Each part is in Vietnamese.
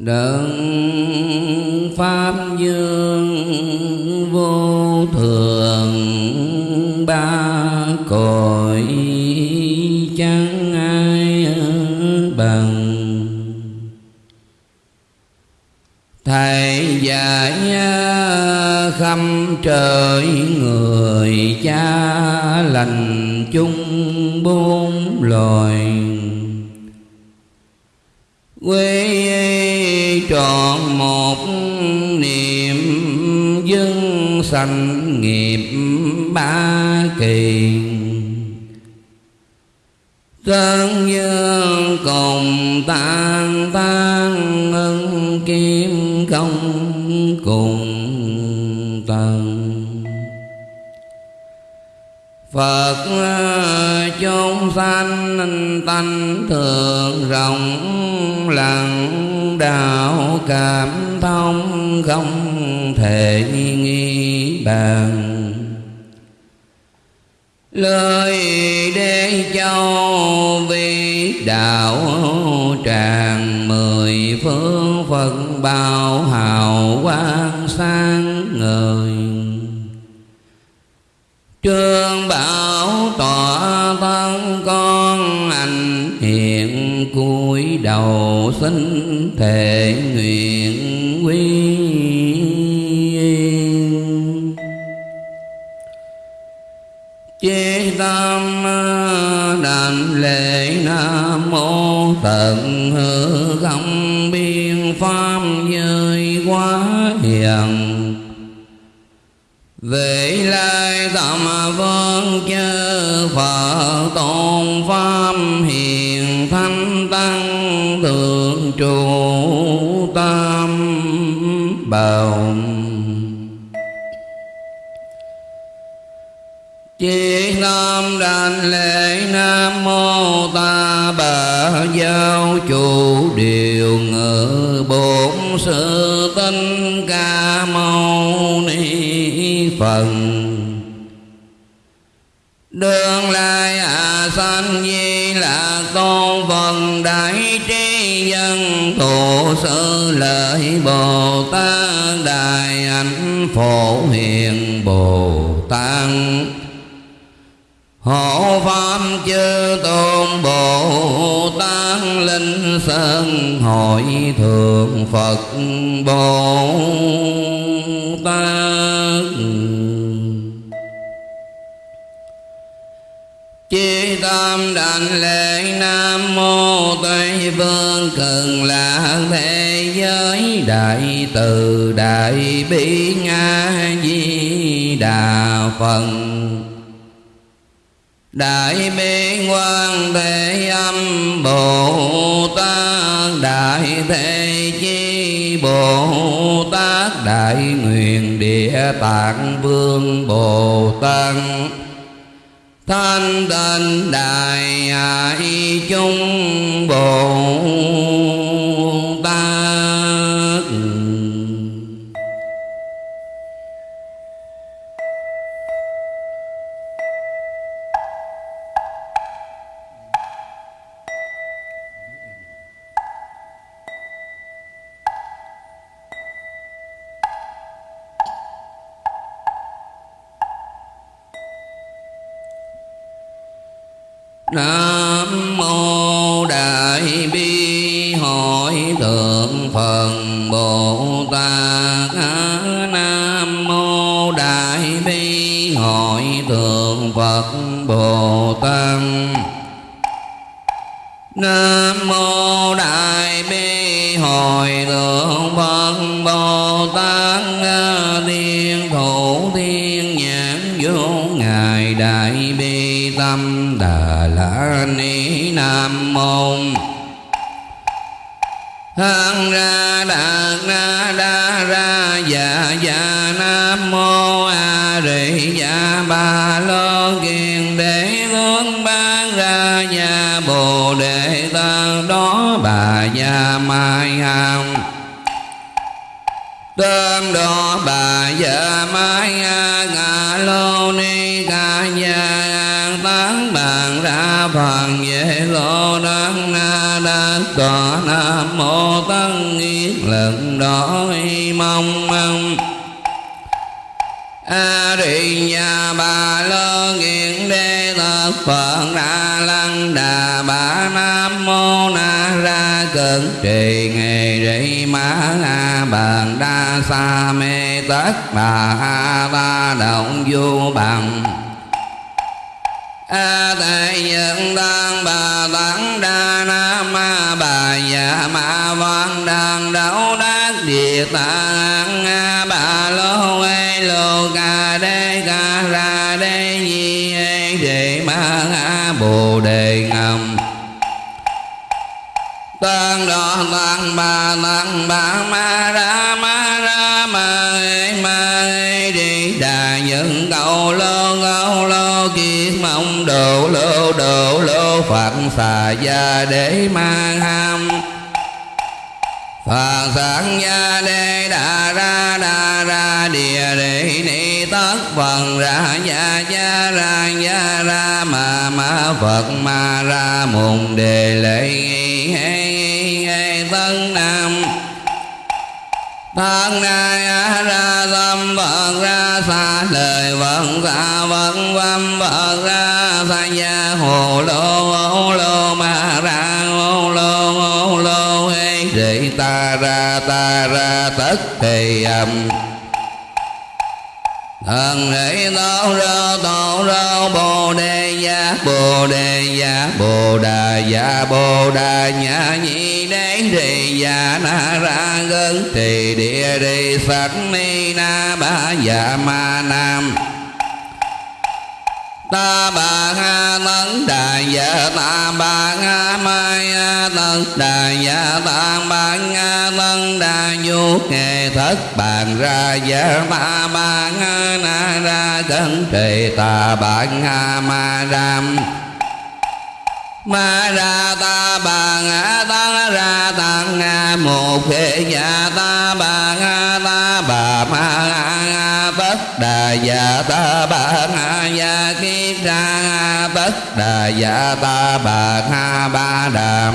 đấng pháp dương vô thường ba cõi chẳng ai bằng. Thầy dạy à, khâm trời sanh nghiệp ba kỳ. Tân dương cùng tan tan ân kim công cùng tầng. Phật chúng sanh tánh thường rộng, lặng đạo cảm thông không thể nghi bàn. Lời để châu vi đạo tràng mười phương phật bao hào quang sáng ngời. Trương bảo tỏa thân con anh hiện cúi đầu xin thể nguyện. Đảnh lễ nam mô tận hư không biên pháp giới quá hiền. Về lai tâm vương chư phật tôn pháp hiền thanh tăng thượng trụ tam bảo Chí tâm đảnh lễ Nam Mô Ta Bà Giáo Chủ Điều Ngự Bổn Sư Tinh Ca Mâu Ni phần. Đường lai à sanh di là con phần đại trí dân tổ sư lợi Bồ Tát Đại ảnh Phổ Hiền Bồ Tát. Hộ Pháp chư tôn Bồ Tát Linh Sơn Hội Thượng Phật Bồ Tát. Chi tâm đảnh lễ Nam Mô Tây Phương cần là Thế Giới Đại Từ Đại Bi Nga Di Đà Phật. Đại bi quan thế âm Bồ Tát. Đại thế chi Bồ Tát. Đại nguyện địa tạng vương Bồ Tát. Thanh tịnh đại ai chung Bồ Tát. Nam mô Đại bi hội thượng Phật Bồ Tát. Nam mô Đại bi hội thượng Phật Bồ Tát. Nam mô Đại bi hội thượng Phật Bồ Tát. Nam mô Hằng ra đạt na đa ra dạ dạ nam mô a di dạ ba lô kiền đế hướng ban ra nhà bồ đề tăng đó bà gia mai hằng. Tâm đó bà gia mai a ngà lô ni ca gia tán bàn ra phần về lo đăng na đa tòa nam mô tăng ni lần đó mong mong. A di nhà bà lô nghiện đê thật phật đà lăng đà bà nam mô na ra cận trì nghề rị ma a bàn đa sa mê tất bà a ba động du bằng a tệ nhân đang bà tấn đa nam ma bà dạ ma văn đang đấu đắc địa tạng a bà lô ê lô ca đê ca ra đê di ê đề ma a bồ đề ngầm. Tăng đo tăng bà tăng bà ma ra ma ra ma ê ma ê những câu lô câu lô kiết mong độ lô độ lô phật xà gia để mang ham Phật sáng gia đê đà ra đà ra địa đề ni tất phần ra gia gia ra gia ra ma ma Phật ma ra mùng đề lệ nghi hê nghi hê tân nam Thân nay ra tâm Phật ra xa, lời vận xa vận văn Phật ra xa. Gia hồ lô ô lô ma ra ô lô ô lô hê rị ta ra ta ra, tất thì âm Thần rị tao ra tao ra, bồ đề gia bồ đề gia bồ đà gia bồ đà nhã, nhị đế rì gia na ra gân trì địa rì sạch ni na ba gia ma nam ta bà ha tấn đà dạ ta bà ha mai a tấn đà dạ ta bà ha tấn đà du nghề thất bàn ra dạ ta bà ha na ra cẩn trì ta bà ha ma ram ma ra ta bà ngã ta ra tăng nga một thế nhà ta bà ngã ta bà ma ngã bất đà dạ ta bà ngã ya kiết ra bất đà dạ ta bà ngã ba đàm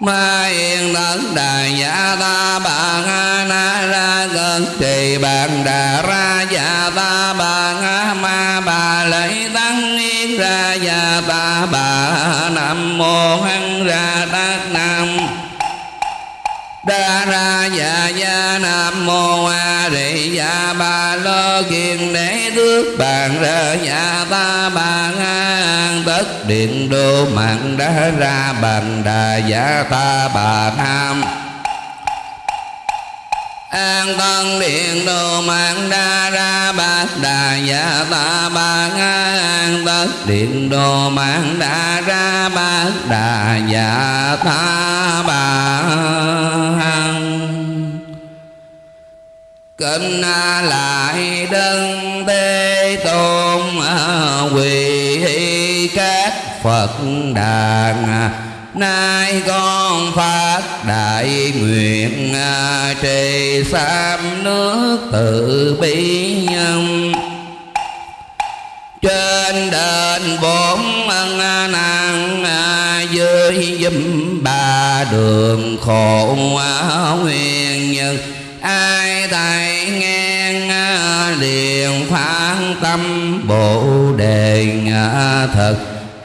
Ma yên tất đà dạ ta, bà nga na ra cơn trì bàn đà ra dạ ta, bà nga ma, bà lấy tăng yên ra dạ ta, bà nam mô hăng ra tát nam đa ra dạ dạ nam mô a di dạ ba lo kiền đế tước bàn ra dạ ta bà ngang tất điện đô mạng đa ra bàn đà dạ ta bà nam an tân điện đồ mạng đa ra bát đà dạ ta bà an tất điện đồ mạng đa ra bát đà dạ ta bà kinh lại đơn tê tôn à, quỳ các phật đàn nay con phát đại nguyện trì sam nước từ bi nhân. Trên đền bốn ân năng dưới dùm ba đường khổ nguyên nhân ai thầy nghe liền phán tâm bồ đề thật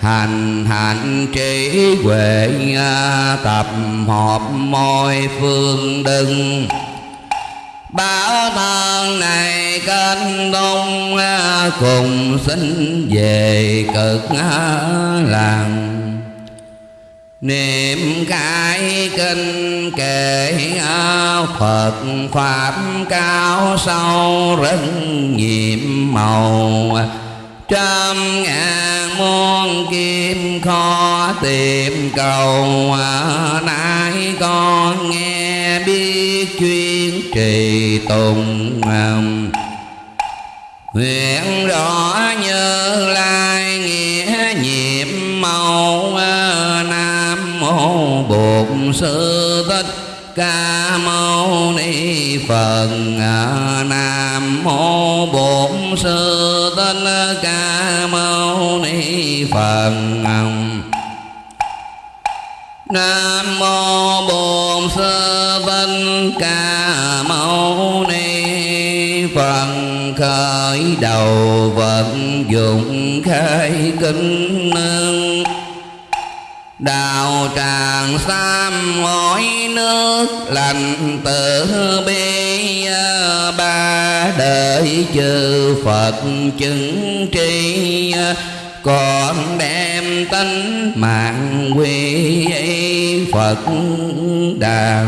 hành hạnh trí huệ à, tập hợp mọi phương đừng Bảo thân này kênh đông à, cùng xin về cực à, làng. Niệm cái kinh kệ Phật Pháp cao sâu rất nhiệm màu trăm ngàn muôn kim kho tìm cầu. Nay con nghe biết chuyên trì tùng nguyện rõ như lai nghĩa nhiệm màu nam mô bổn sư thích ca mâu phật à, nam mô bổn sư thích ca mâu ni phật. Nam mô Bổn Sư Thích Ca Mâu Ni Phật. Khởi đầu vận dụng khai kinh nương đào tràng sam ngói nước, lành tử bi à, ba đời chư Phật chứng tri à, còn đem tánh mạng quy Phật đạo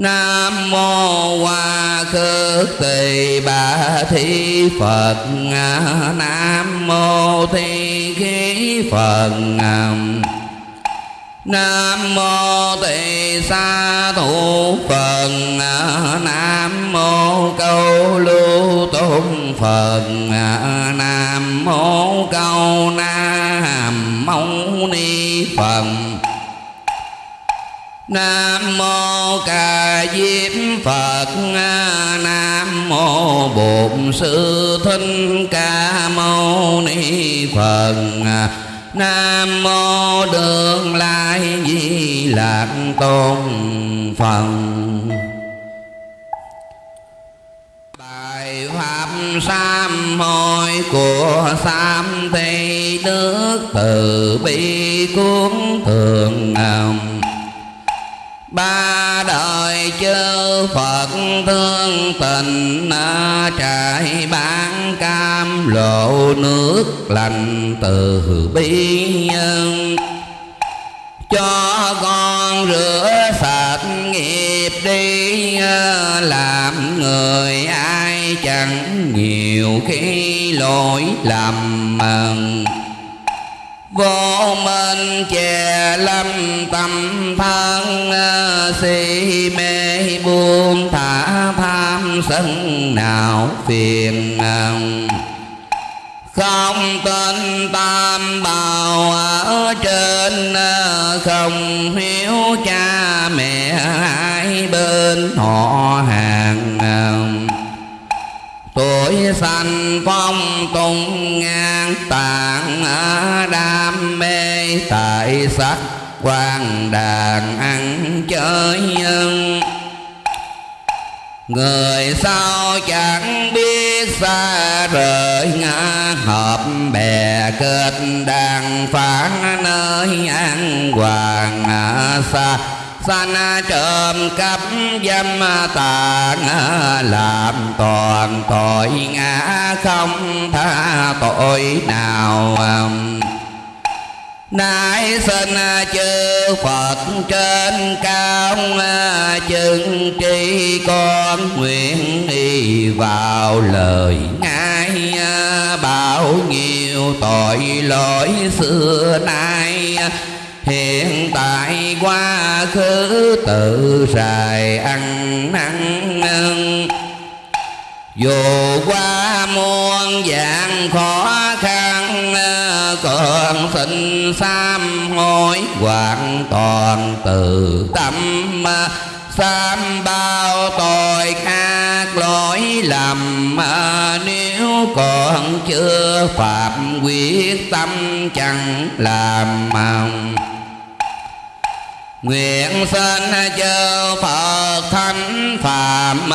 Nam mô Hoa Khước Tỳ Bà Thi Phật. Nam mô Thi Khí Phật. Nam mô Tỳ Sa Thủ Phật. Nam mô Câu Lưu Tôn Phật. Nam mô Câu Nam Mâu Ni Phật. Nam mô Ca Diếp Phật. Nam mô Bổn Sư Thích Ca Mâu Ni Phật. Nam mô Đường Lai Di Lạc Tôn Phật. Bài Pháp Sám hồi của Sám Thị Đức Từ Bi Cuốn Thường Ngầm ba đời chư Phật thương tình trải bán cam, lộ nước lành từ bi nhân. Cho con rửa sạch nghiệp đi, làm người ai chẳng nhiều khi lỗi lầm mừng vô minh chè lâm tâm thân ờ, si mê buông thả tham sân nào phiền không tin tam bào ở trên ờ, không hiếu cha mẹ hai bên họ hàng tuổi sanh phong tung ngang tạng, đam mê tại sắc quan đàn ăn chơi nhân. Người sao chẳng biết xa rời ngã hợp bè kết đàn phán nơi an hoàng, xa sanh trộm cắp dâm tàn, làm toàn tội ngã không tha tội nào. Nãi sinh chư Phật trên cao Chứng tri con nguyện đi vào lời ngài Bảo nhiều tội lỗi xưa nay. Hiện tại quá khứ tự dài ăn năn dù qua muôn dạng khó khăn, còn xin sám hối hoàn toàn từ tâm. Sám bao tội ác lỗi lầm, nếu còn chưa phạm quyết tâm, chẳng làm mong. Nguyện sinh chư Phật Thánh Phạm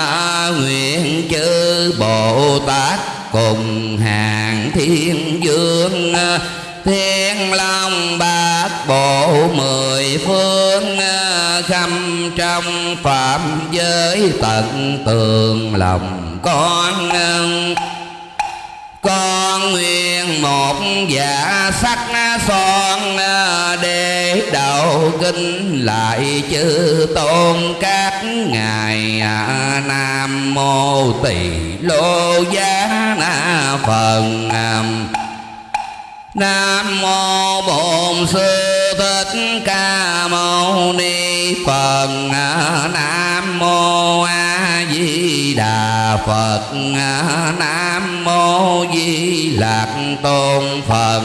Nguyện chư Bồ Tát cùng hàng thiên dương. Thiên Long Bát Bộ mười phương Khâm trong phạm giới tận tường lòng con con nguyện một giả sắc son để đầu kinh lại chư tôn các ngài. Nam mô tỳ lô giá na phần nam mô bổn sư thích ca mâu ni phật. Nam mô a di đà phật. Nam mô di lạc tôn phật.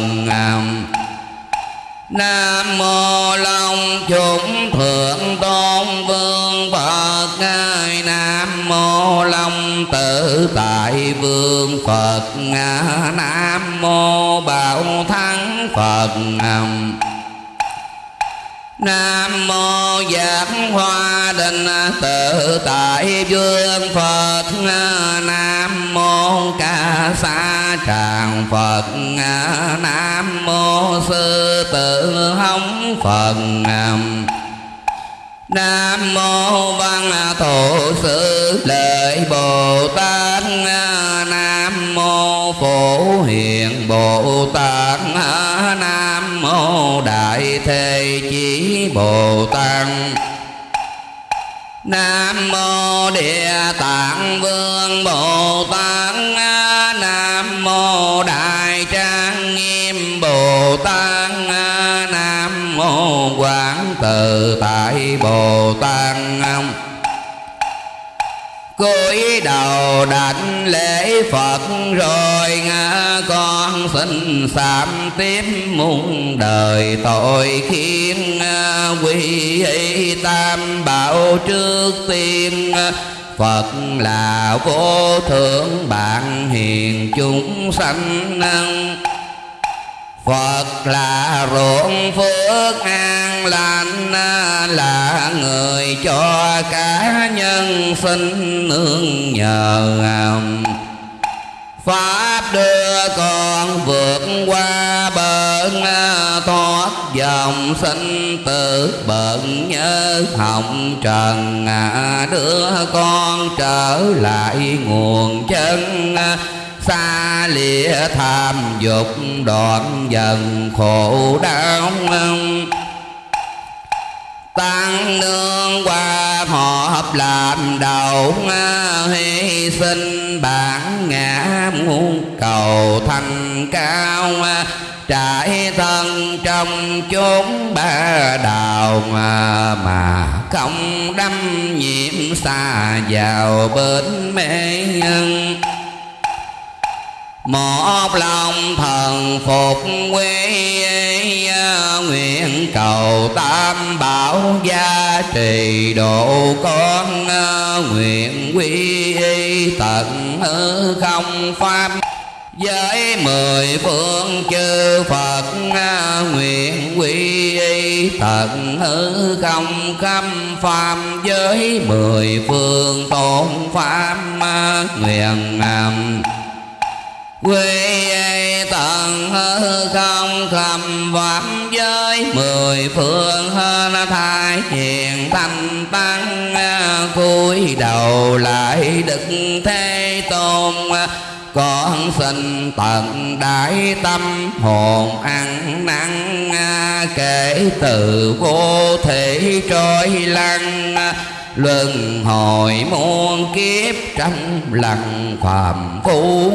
Nam mô Long chúng thượng tôn vương Phật ngài. Nam mô Long tự tại vương Phật Nam mô Bảo Thắng Phật Nam mô giác hoa đình tự tại vương Phật Nam mô ca sa tràng Phật. Nam mô sư tử hống Phật. Nam mô văn thổ sư lợi Bồ Tát. Nam mô phổ hiền Bồ Tát. Nam mô đại thế chí Bồ Tát. Nam mô Địa Tạng Vương Bồ Tát Nam mô Đại Trang Nghiêm Bồ Tát Nam mô Quán từ Tại Bồ Tát cúi đầu đảnh lễ Phật rồi con xin sám tiếp muôn đời tội khiến quy y tam bảo trước tiên. Phật là vô thượng bạn hiền chúng sanh. Phật là ruộng phước an lành là người cho cả nhân sinh nương nhờ Pháp đưa con vượt qua bờ thoát dòng sinh tử bận nhớ hồng trần đưa con trở lại nguồn chân xa lìa tham dục đoạn dần khổ đau. Tăng nương qua họp làm đầu. Hy sinh bản ngã muôn cầu thành cao. Trải thân trong chốn ba đào. Mà, không đâm nhiễm xa vào bên mê nhân một lòng thần phục quê, nguyện cầu tam bảo gia trì độ con, nguyện quy y tận hư không pháp với mười phương chư Phật, nguyện quy y tận hư không khâm phàm với mười phương tôn pháp nguyện quy tận hư không khầm phạm giới. Mười phương hơn thai hiền thanh tăng, cúi đầu lại đức thế tôn. Con xin tận đại tâm, hồn ăn năn, kể từ vô thể trôi lăn luân hồi muôn kiếp trong lặng phàm phu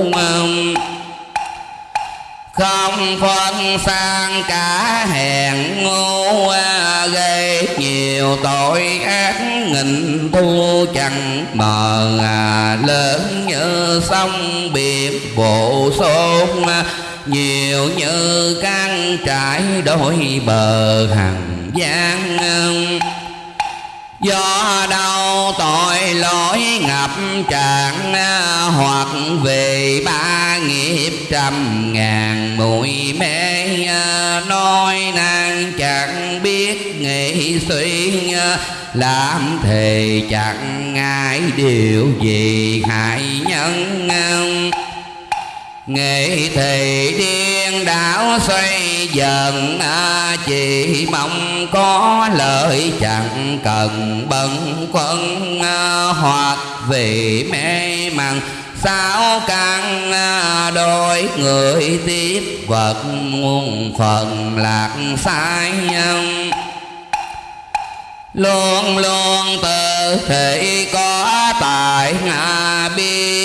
không phân sang cả hèn ngu à, gây nhiều tội ác nghìn thu chẳng mờ à, lớn như sông biển bộ số à, nhiều như căn trải đôi bờ hằng giang do đâu tội lỗi ngập tràn, hoặc về ba nghiệp trăm ngàn bụi mê nói năng chẳng biết nghĩ suy, làm thề chẳng ngại điều gì hại nhân. Nghệ thì điên đảo xoay dần à, Chỉ mong có lợi chẳng cần bận quân à, Hoặc vì mê màng. Sao căn à, đôi người tiếp vật muôn phần lạc sai nhân? Luôn luôn tự thể có tại ngã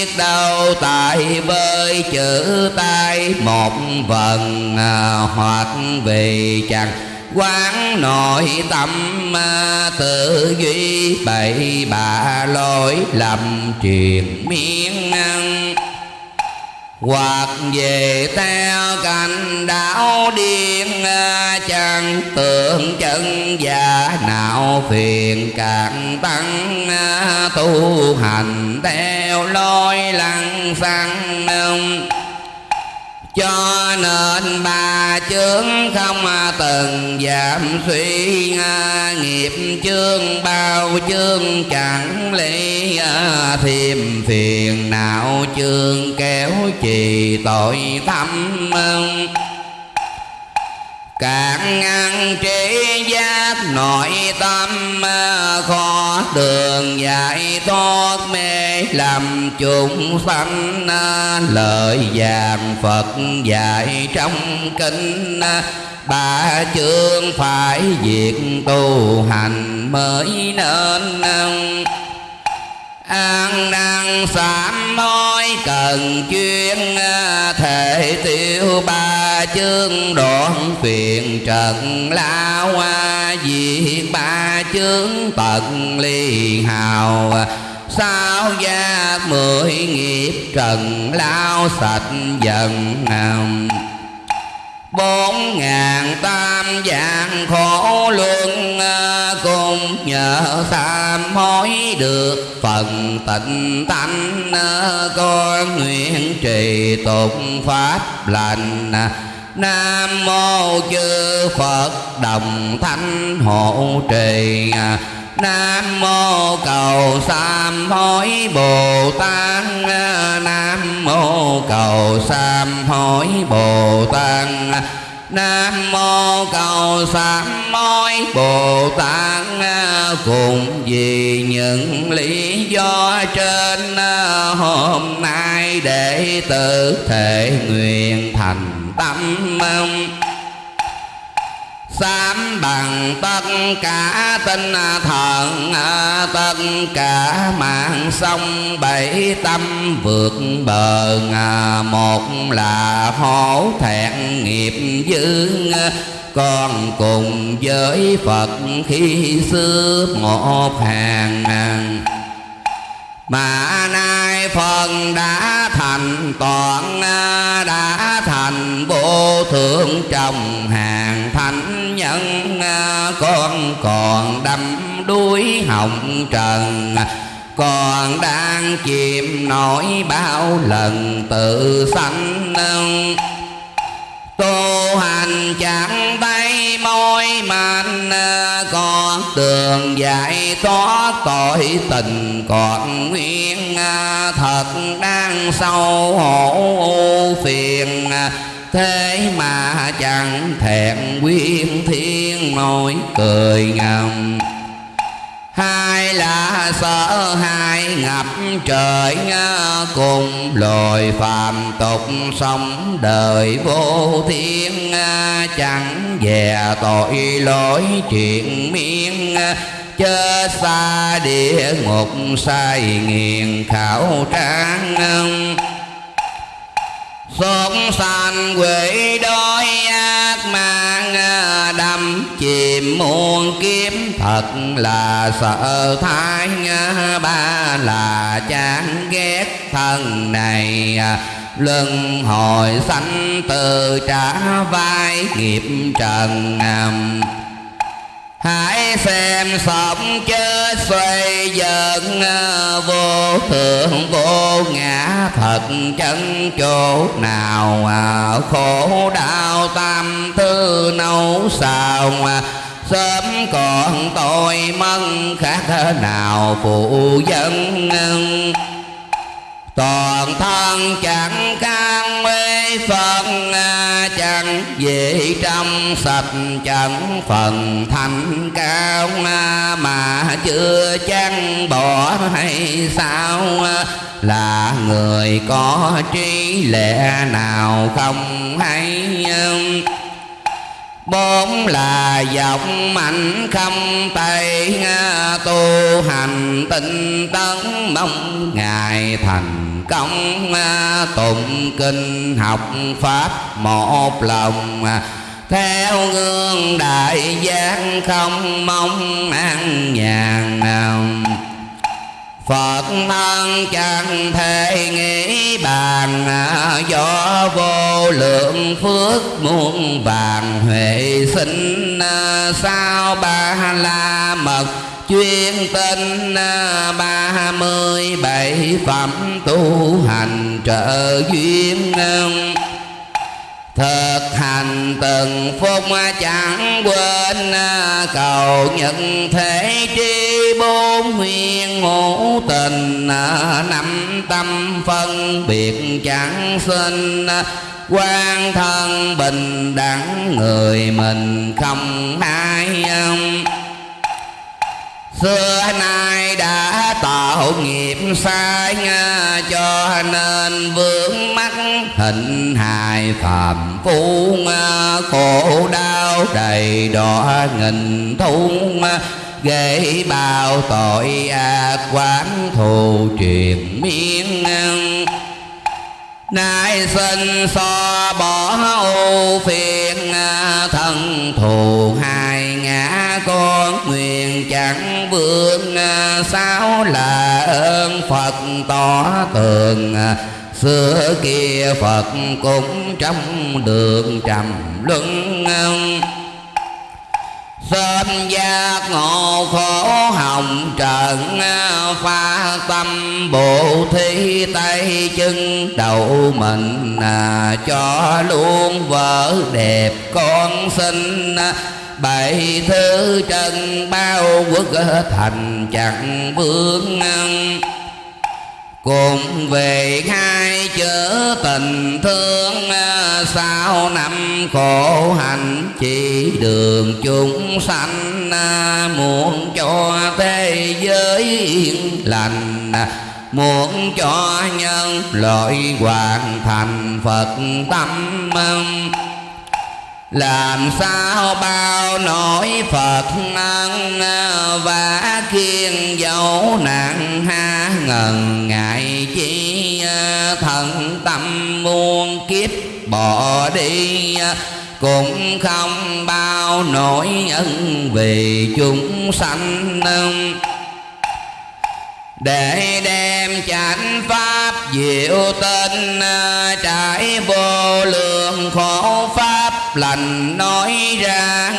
biết đâu tại với chữ tay một vần à, hoặc vì chẳng quán nội tâm à, tự duy bậy bạ lỗi lầm truyền miên năng hoặc về theo cảnh đảo điên à, chẳng tưởng chân giả nào phiền càng tăng à, tu hành theo lối lăng xăng à, cho nên ba chướng không từng giảm suy nghiệp chương bao chương chẳng lý thêm phiền não chương kéo trì tội thâm Cạn ngăn trí giác nội tâm ờ, Khó đường giải thoát mê, Làm chúng sanh ờ, lời vàng Phật dạy trong kinh ờ, Ba chương phải việc tu hành mới nên an năng sám hối cần chuyên ờ, thể tiêu ba chương đoạn phiền trần lao diệt ba chương tận ly hào. Sao gia mười nghiệp trần lao sạch dần bốn ngàn tam vạn khổ luân à, cùng nhờ tam hối được phần tịnh tánh à, con nguyện trì tụng pháp lành. Nam mô chư Phật đồng thanh hộ trì à, Nam mô cầu sam hối Bồ Tát Nam mô cầu sam hối Bồ Tát Nam mô cầu sám hối Bồ Tát cùng vì những lý do trên, hôm nay để tự thể nguyện thành tâm sám bằng tất cả tinh thần, tất cả mạng sông bảy tâm vượt bờ, một là hổ thẹn nghiệp dữ con cùng với Phật khi xưa một hàng mà nay phần đã thành toàn à, đã thành vô thượng trong hàng thánh nhân à, con còn đâm đuối hồng trần à, còn đang chìm nổi bao lần tự sanh tu hành chẳng tay môi mạnh ờ, con tường giải thoát tội tình còn nguyên ờ, thật đang sâu hổ phiền. Thế mà chẳng thẹn quyên thiên, nỗi cười ngầm hai là sợ hai ngập trời cùng, loài phàm tục sống đời vô thiên chẳng về tội lỗi chuyện miên chớ xa địa ngục sai nghiền khảo trang xót sanh quỷ đói ác mang ờ, đâm chìm muôn kiếm. Thật là sợ thái ba là chán ghét thân này ờ, Luân hồi sanh từ trả vai nghiệp trần nằm Hãy xem sống chết xoay dần ờ, Vô thượng vô ngã, thật chân chỗ nào ờ, Khổ đau tam thư nấu xào ờ, Sớm còn tội mân khác nào, phụ dân toàn thân chẳng can mê phật à, chẳng dễ trong sạch, chẳng phần thanh cao à, mà chưa chăng bỏ hay sao à, là người có trí lẽ nào không hay bốn là giọng mạnh không tay tu hành tinh tấn, mong ngài thành công à, tụng kinh, học pháp, một lòng. Theo gương đại giác không mong an nhàn nào. Phật thân chẳng thể nghĩ bàn à, Do vô lượng phước muôn vàng huệ sinh à, Sao ba la mật chuyên tinh à, ba mươi bảy phẩm tu hành trợ duyên thực hành từng phút chẳng quên à, cầu nhận thế tri bốn nguyên ngũ tình à, năm tâm phân biệt chẳng sinh. Quan thân bình đẳng người mình không ai xưa nay đã tạo nghiệp sai cho nên vướng mắc hình hài phàm phu khổ đau đầy đỏ nghìn thung gây bao tội ác quán thù truyền miên nay sinh so bỏ ô phiền thân thù hai ngã con nguyện chẳng vương, sao là ơn phật tỏ tường xưa kia phật cũng trong đường trầm luân. Sớm giác ngộ khổ hồng trần, Pha tâm bộ thi tay chân đầu mình, Cho luôn vợ đẹp con sinh Bảy thứ chân bao quốc thành chẳng vương cùng về hai chữ tình thương, sao năm khổ hạnh chỉ đường chúng sanh, muốn cho thế giới yên lành, muốn cho nhân loại hoàn thành phật tâm làm sao bao nỗi phật ân và kiên dấu nặng ha ngần ngại chi ờ, thần tâm muôn kiếp bỏ đi ờ, cũng không bao nỗi ân vì chúng sanh ờ. để đem chánh pháp diệu tinh trải vô lượng khổ pháp lành nói ra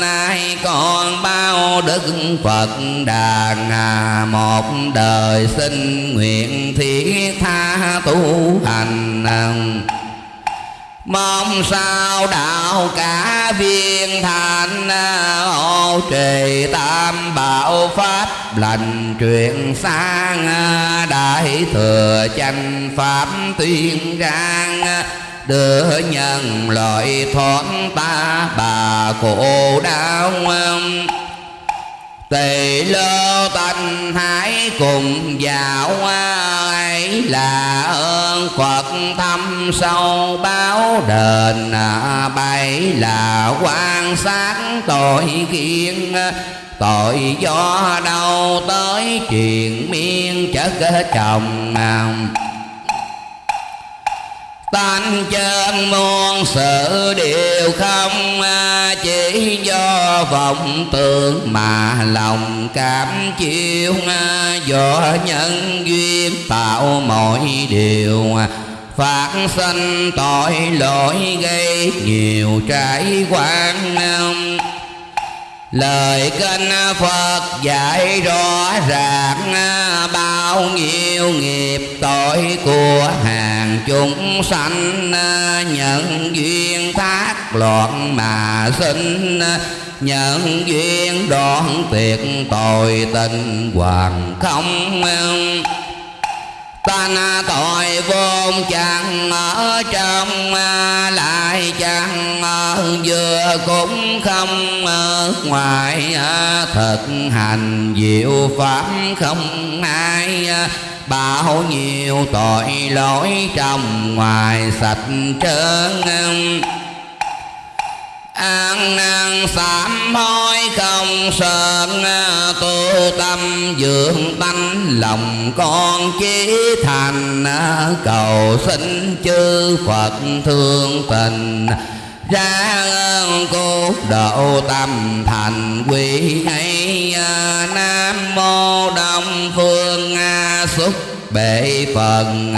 nay còn bao đức phật đàn à, một đời xin nguyện thiết tha tu hành. Mong sao đạo cả viên thành hộ trì tam bảo pháp lành truyền sang, đại thừa chánh pháp tuyên rang đưa nhân loại thoát ta, bà khổ đau tỳ lô tanh hải cùng dạo ấy là ơn phật thâm sâu báo đền à, bảy là quan sát tội kiên tội do đâu tới truyền miên chất chồng tan chân muôn sự đều không à, Chỉ do vọng tưởng mà lòng cảm chịu à, Do nhân duyên tạo mọi điều à, Phát sanh tội lỗi gây nhiều trái quan Lời kinh Phật dạy rõ ràng Bao nhiêu nghiệp tội của hàng chúng sanh Nhận duyên thác loạn mà sinh Nhận duyên đoạn tuyệt tội tình hoàng không tan tội vốn chẳng ở trong, Lại chẳng vừa cũng không ở ngoài. Thực hành diệu pháp không ai Bao nhiêu tội lỗi trong ngoài sạch trơn an năng sám hối không sợ tu tâm dưỡng tánh, lòng con chí thành, cầu xin chư phật thương tình. Ra ơn cứu độ tâm thành quy ấy nam mô đông phương A xuất bệ phần.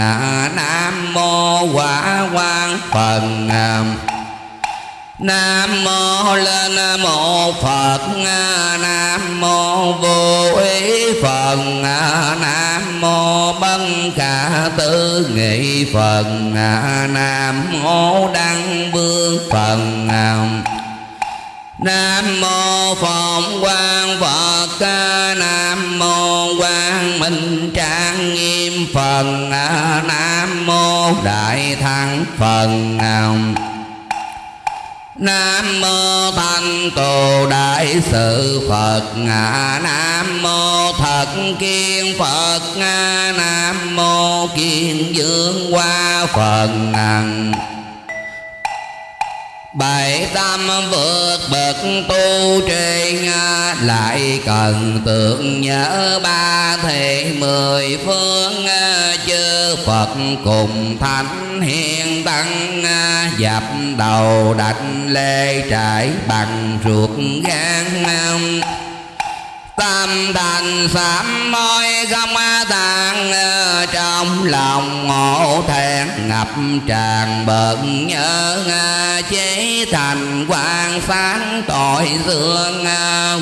Nam mô quả quan phần. Nam nam mô lên mô Phật. Nam mô vô ý Phật. Nam mô bân cả tư nghị Phật. Nam mô đăng vương Phật. Nam mô Phật Quang Phật. Nam mô Quang Minh Trang Nghiêm Phật. Nam mô Đại Thắng Phật. Nam nam mô Thanh Tù Đại Sự Phật Nam mô Thật Kiên Phật Nam mô Kiên Dương Hoa Phật Bảy tâm vượt bậc tu trên à, Lại cần tưởng nhớ ba thể mười phương à, Chư Phật cùng thánh hiền tăng à, Dập đầu đảnh lê trải bằng ruột gan tam thành sám môi gom tàn Trong lòng ngộ thẹn ngập tràn bận nhớ Chế thành quan sáng tội dương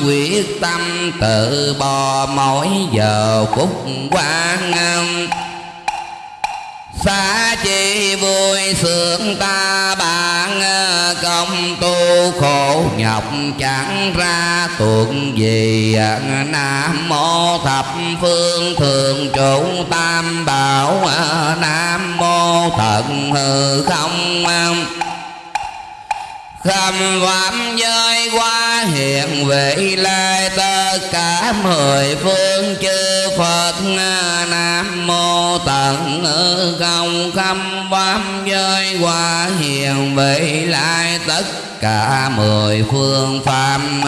Quyết tâm tự bò mỗi giờ phút quan xa chi vui sướng ta bạn ờ, công tu khổ nhọc chẳng ra tuột gì ờ, nam mô thập phương thường trụ tam bảo ờ, nam mô thận hư không khâm phạm giới qua hiện vị lai tất cả mười phương chư phật nam mô tận hư không khâm phạm giới qua hiện vị lai tất cả mười phương phạm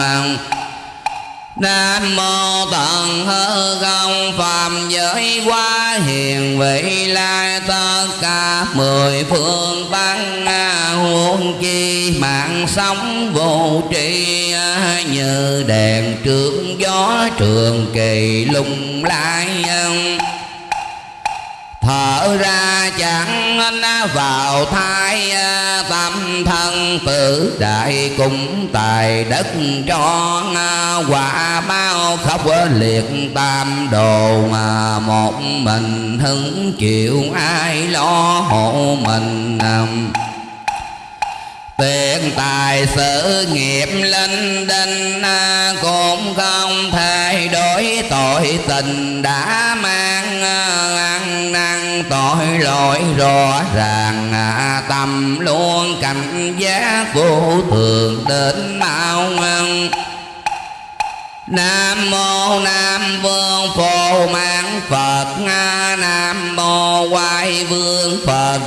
Nam mô tận hư không phàm giới quá hiền, vị lai tất cả mười phương tăng huống chi, mạng sống vô tri như đèn trước gió trường kỳ lung lai thở ra chẳng vào thai à, tâm thân tử đại cũng tài đất cho à, quả bao khóc liệt tam đồ mà một mình hứng chịu ai lo hộ mình à. Tiền tài sự nghiệp linh đinh à, Cũng không thể đổi tội tình đã mang à, ăn năn tội lỗi rõ ràng à, Tâm luôn cảnh giác vô thường đến mau ngân Nam mô Nam Vương Phổ Mãn Phật. Nam mô Quay Vương Phật.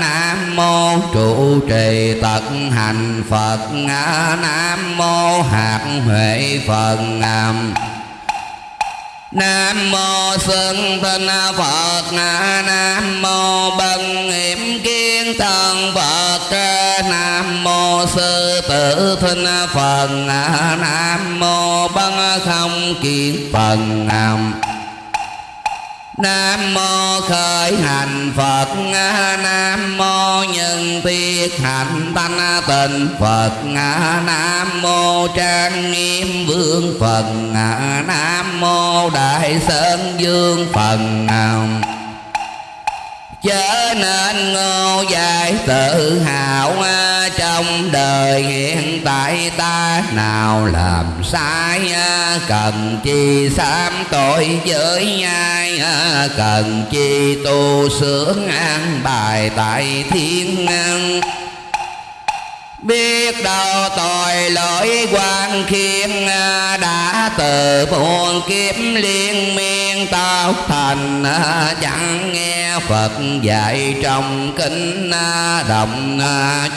Nam mô Trụ Trì Tật Hành Phật. Nam mô Hạt Huệ Phật. Nam mô Xuân Tinh Phật. Nam mô bần Hiểm Kiến Thần Phật. Nam mô Sư Tử Thinh Phật. Nam mô Bân Không Kiến Phật Nam nam mô khởi hành Phật. Nam mô nhân tiết hạnh thanh tịnh Phật. Nam mô trang nghiêm vương Phật. Nam mô đại sơn dương Phật chớ nên ngô dài tự hào trong đời hiện tại ta nào làm sai cần chi sám tội với ai cần chi tu sướng an bài tại thiên biết đâu tội lỗi quan khiên à, đã từ buồn kiếp liên miên tao thành à, chẳng nghe phật dạy trong kinh à, đồng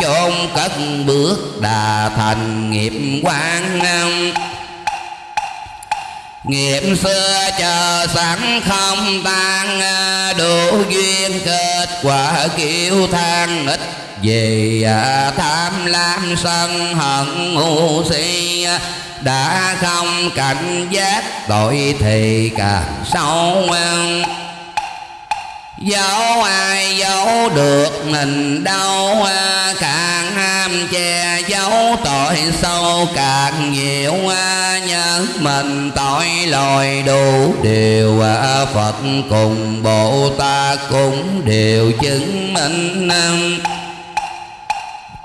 chốn cất bước đà thành nghiệp quan Nghiệp xưa chờ sẵn không tan à, Đủ duyên kết quả kiêu than ít Vì tham lam sân hận ngu si à, Đã không cảnh giác, tội thì càng sâu Dẫu ai giấu được mình đâu Càng ham che giấu tội sâu, càng nhiều nhớ mình tội lỗi đủ điều. Phật cùng Bồ Tát cũng đều chứng minh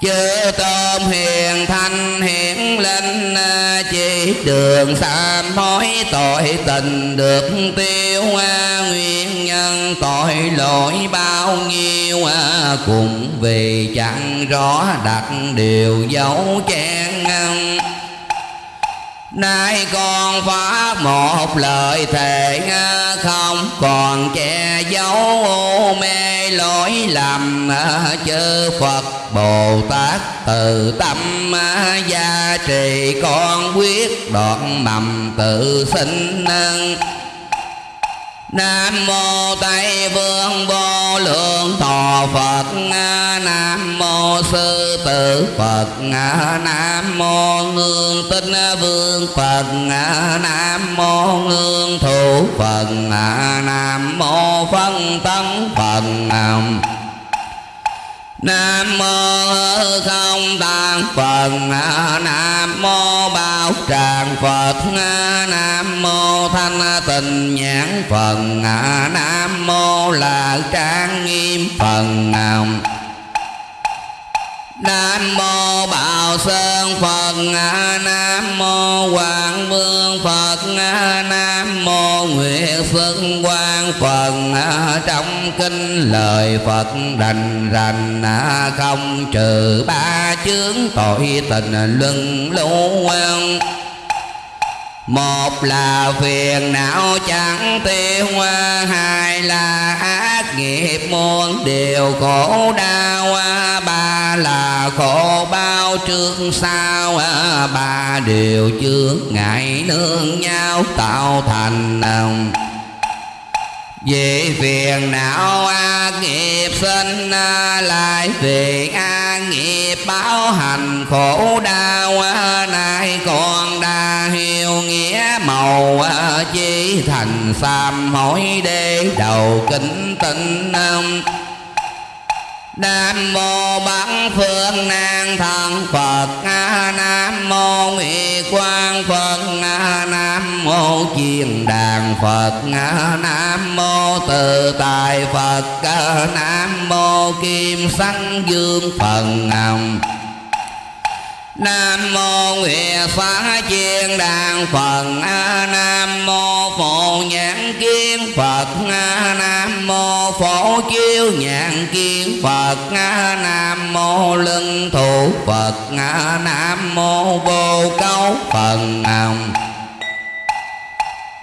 chư tôn hiền thanh hiển linh, chỉ đường sám hối tội tình được tiêu, nguyên nhân tội lỗi bao nhiêu, cùng vì chẳng rõ đặt điều dấu chen Nay con phá một lời thề không, còn che giấu mê lỗi lầm à, chư Phật Bồ Tát từ tâm à, gia trì con quyết đoạn mầm tự sinh Nam mô Tây Vương vô lượng thọ Phật Nam mô Sư tử Phật Nam mô Ngương Tinh Vương Phật Nam mô Ngương Thủ Phật Nam mô Phân Tấn Phật Nam nam mô không tạng Phật. Nam mô bảo tràng Phật. Nam mô thanh tịnh nhãn Phật. Nam mô là trang nghiêm Phật. Nam mô Bảo Sơn Phật, Nam mô quảng Vương Phật, Nam mô Nguyệt Xuân Quang Phật. Trong kinh lời Phật rành rành, Không trừ ba chướng tội tình luân lưu. Một là phiền não chẳng tiêu, hai là ác nghiệp muôn điều khổ đau là khổ bao trước sau à, ba điều trước ngại nương nhau tạo thành vì phiền não a nghiệp sinh à, lại vì a nghiệp báo hành khổ đau à, nay còn đa hiểu nghĩa màu chỉ thành sám hối đế đầu kính tinh Nam mô Bát Phương Nan Thần Phật. Nam mô Ngụy Quang Phật. Nam mô Chiền Đàn Phật. Nam mô Tự Tài Phật. Nam mô Kim Sanh Dương Phật Nam nam mô Nguyệt Phá Chiên Đàn Phật. Nam mô Phổ Nhãn Kiến Phật. Nam mô Phổ Chiêu Nhãn Kiến Phật. Nam mô Lưng Thủ Phật. Nam mô Vô Câu Phật Nam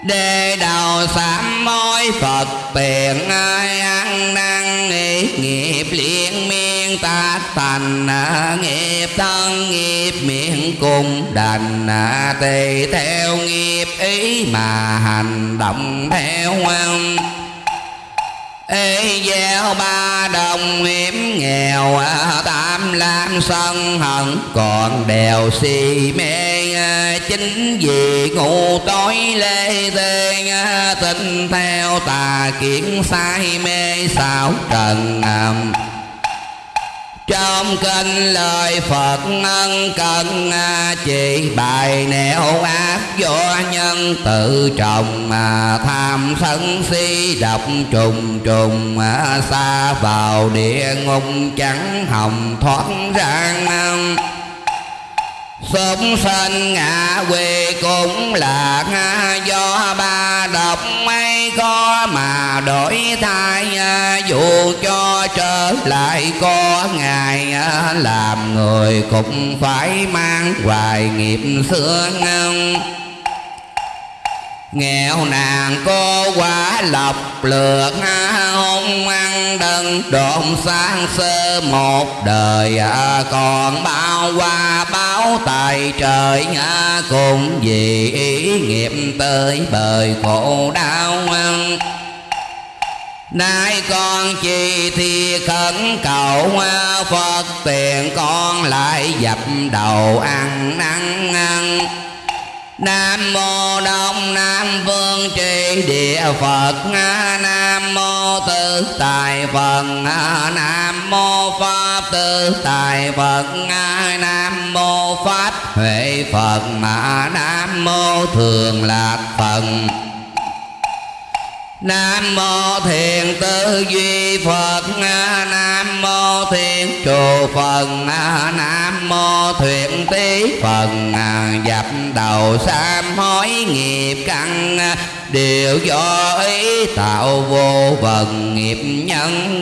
Đề đầu sám mối Phật tiền ai ăn năn nghĩ nghiệp liên miên tác thành nghiệp thân nghiệp miệng cùng đành tùy theo nghiệp ý mà hành động theo ăn ê gieo ba, đồng hiểm nghèo à, tam lam sân hận. Còn đèo si mê à, chính vì ngủ tối lê tê à, tin theo tà kiến sai mê sao trần trong kinh lời Phật ân cần à, chỉ bài nẻo ác do nhân tự trọng mà tham sân si độc trùng trùng à, xa vào địa ngục chẳng hồng thoát ra Sống sinh ngạ quê cũng là à, do ba độc mấy con mà đổi thay à, dù cho trở lại có ngày à, làm người cũng phải mang hoài nghiệp xưa ngân nghèo nàng cô quả lộc lượt à, hôn ăn đơn độn sang sơ một đời còn bao qua báo tài trời cùng vì ý nghiệp tới bời khổ đau. Nay con chi thì khẩn cầu Phật, tiền con lại dập đầu ăn năn ăn. Nam mô Đông Nam Vương Tri Địa Phật Nam mô Tư Tài Phật Nam mô Pháp Tư Tài Phật Nam mô Pháp huệ phật nam mô thường lạc phật. Nam mô thiền tư duy Phật. Nam mô thiền trụ Phật. Nam mô thuyện tí Phật. Dập đầu sám hối nghiệp căn. Đều do ý tạo vô vần nghiệp nhân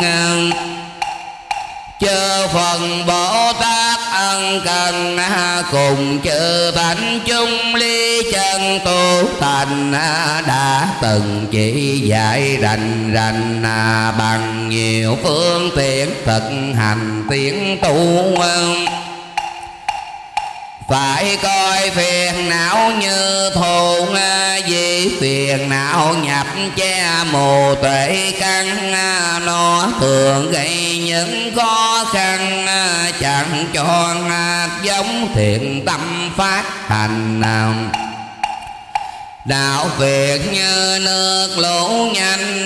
chư phần bồ tát ân cần, cùng chư thánh chung ly chân tu thành, đã từng chỉ dạy rành rành, bằng nhiều phương tiện thực hành tiến tu phải coi phiền não như thôn, vì phiền não nhập che mù tuệ căn. Nó thường gây những khó khăn, chẳng cho giống thiện tâm phát hành. Nào đạo việc như nước lũ nhanh,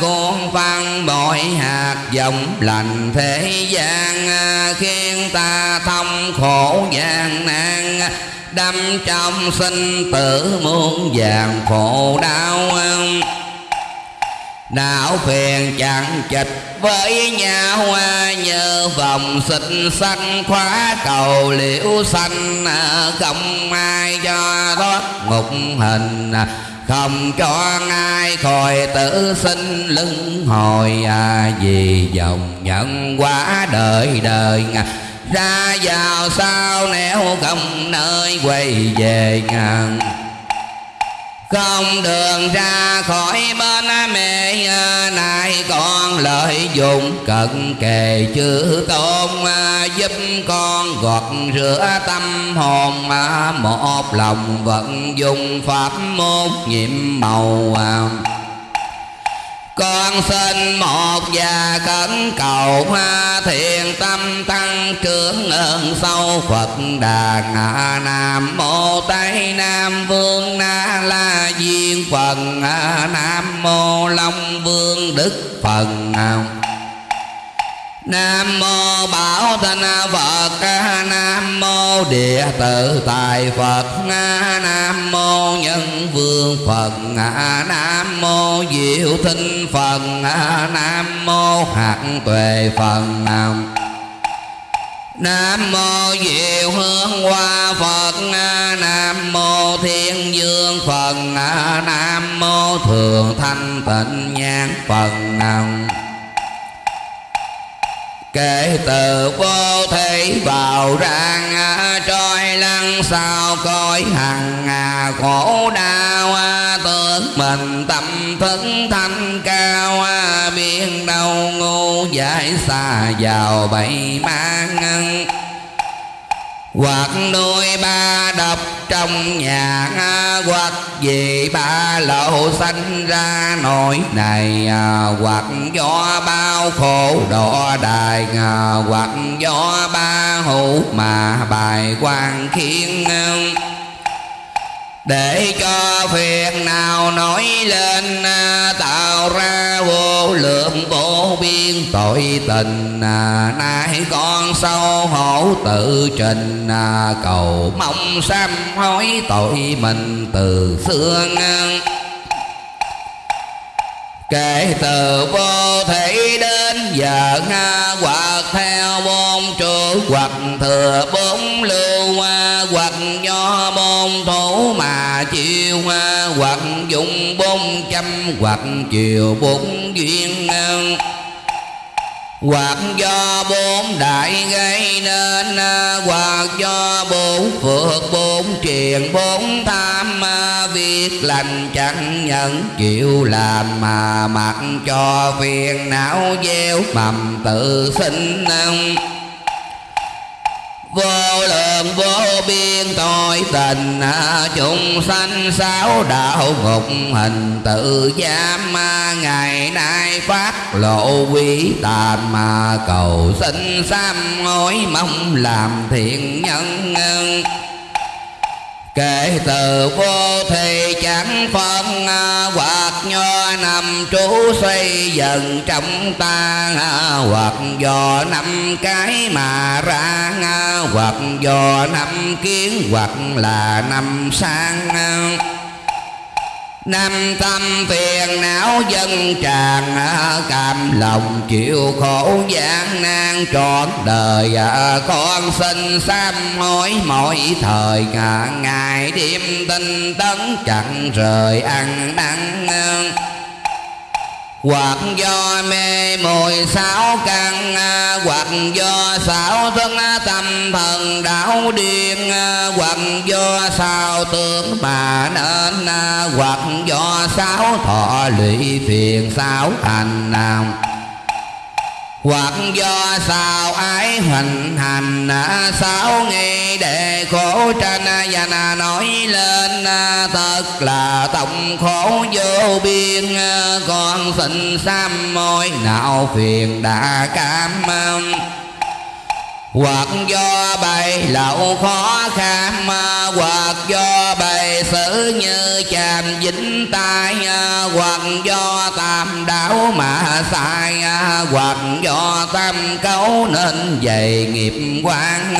cuốn phân bội hạt dòng lành thế gian. Khiến ta thấu khổ gian nan đâm trong sinh tử muôn vàng khổ đau. Đạo phiền chẳng chịch với nhau như vòng xịt xanh khóa cầu liễu xanh không ai cho thoát ngục hình không cho ai khỏi tử sinh lưng hồi. À, vì dòng nhận quá đời đời ra vào sao nẻo không nơi quay về ngàn không đường ra khỏi bên mẹ này con lợi dụng cận kề chữ tôn, giúp con gọt rửa tâm hồn. Một lòng vận dụng pháp môn nhiệm màu con xin một và khẩn cầu hoa thiền tâm tăng trưởng ơn sâu Phật Đà ngã Nam Mô Tây Nam Vương Na La Diên Phần. Nam Mô Long Vương Đức Phần. Nam mô Bảo Thanh Phật Nam mô Địa Tự Tài Phật Nam mô Nhân Vương Phật Nam mô Diệu Thinh Phật Nam mô Hạt Tuệ Phật. Nam Nam mô Diệu Hương Hoa Phật Nam mô Thiên Dương Phật Nam mô Thường Thanh Tịnh Nhãn Phật. Nam kể từ vô thể vào rang trôi lăn sao coi hằng, khổ đau, tưởng mình tâm thức thanh cao biên đâu ngu giải xa vào bẫy mang hoặc nuôi ba độc trong nhà, hoặc vì ba lộ sanh ra nỗi này, hoặc do bao khổ đỏ đài, hoặc do ba hữu mà bài quan khiến để cho phiền nào nổi lên, tạo ra vô lượng vô biên tội tình à, nay con sâu hổ tự trình à, cầu mong sám hối tội mình từ xưa kể từ vô thể đến giờ à, hoặc theo bốn trụ hoặc thừa bốn lưu hoặc do bốn thủ mà chiêu à, hoặc dùng bốn trăm hoặc chiều bốn duyên hoặc do bốn đại gây nên à, hoặc do bốn phước, bốn triền, bốn tham à, việc lành chẳng nhận chịu làm, mà mặc cho phiền não gieo mầm tự sinh à, vô lượng vô biên tội tình à, chúng sanh sáu đạo ngục hình, tự giam ngày nay phát lộ quý tàm mà cầu xin sám hối mong làm thiện nhân kể từ vô thì chẳng phân à, hoặc nho nằm trú xây dần trong ta à, hoặc do năm cái mà ra à, hoặc do năm kiến, hoặc là năm sang Năm tâm phiền não dân tràn à, cảm lòng chịu khổ gian nan trọn đời à, Con xin sám hối mỗi thời Ngày đêm tinh tấn chẳng rời ăn năn hoặc do mê mùi sáu căn hoặc do sáu thân tâm thần đảo điên, hoặc do sao tướng mà nên, hoặc do sáu thọ lụy phiền sáu hành nào hoặc do sao ái hoành hành à, sáu ngày để khổ tranh à, và à, nói lên thật là tổng khổ vô biên con xin sám môi nào phiền đã cam hoặc do bày lậu khó khăn hoặc do bày xử như chàm dính tai à, hoặc do tam đảo mà sai à, hoặc do tam cấu nên dày nghiệp quan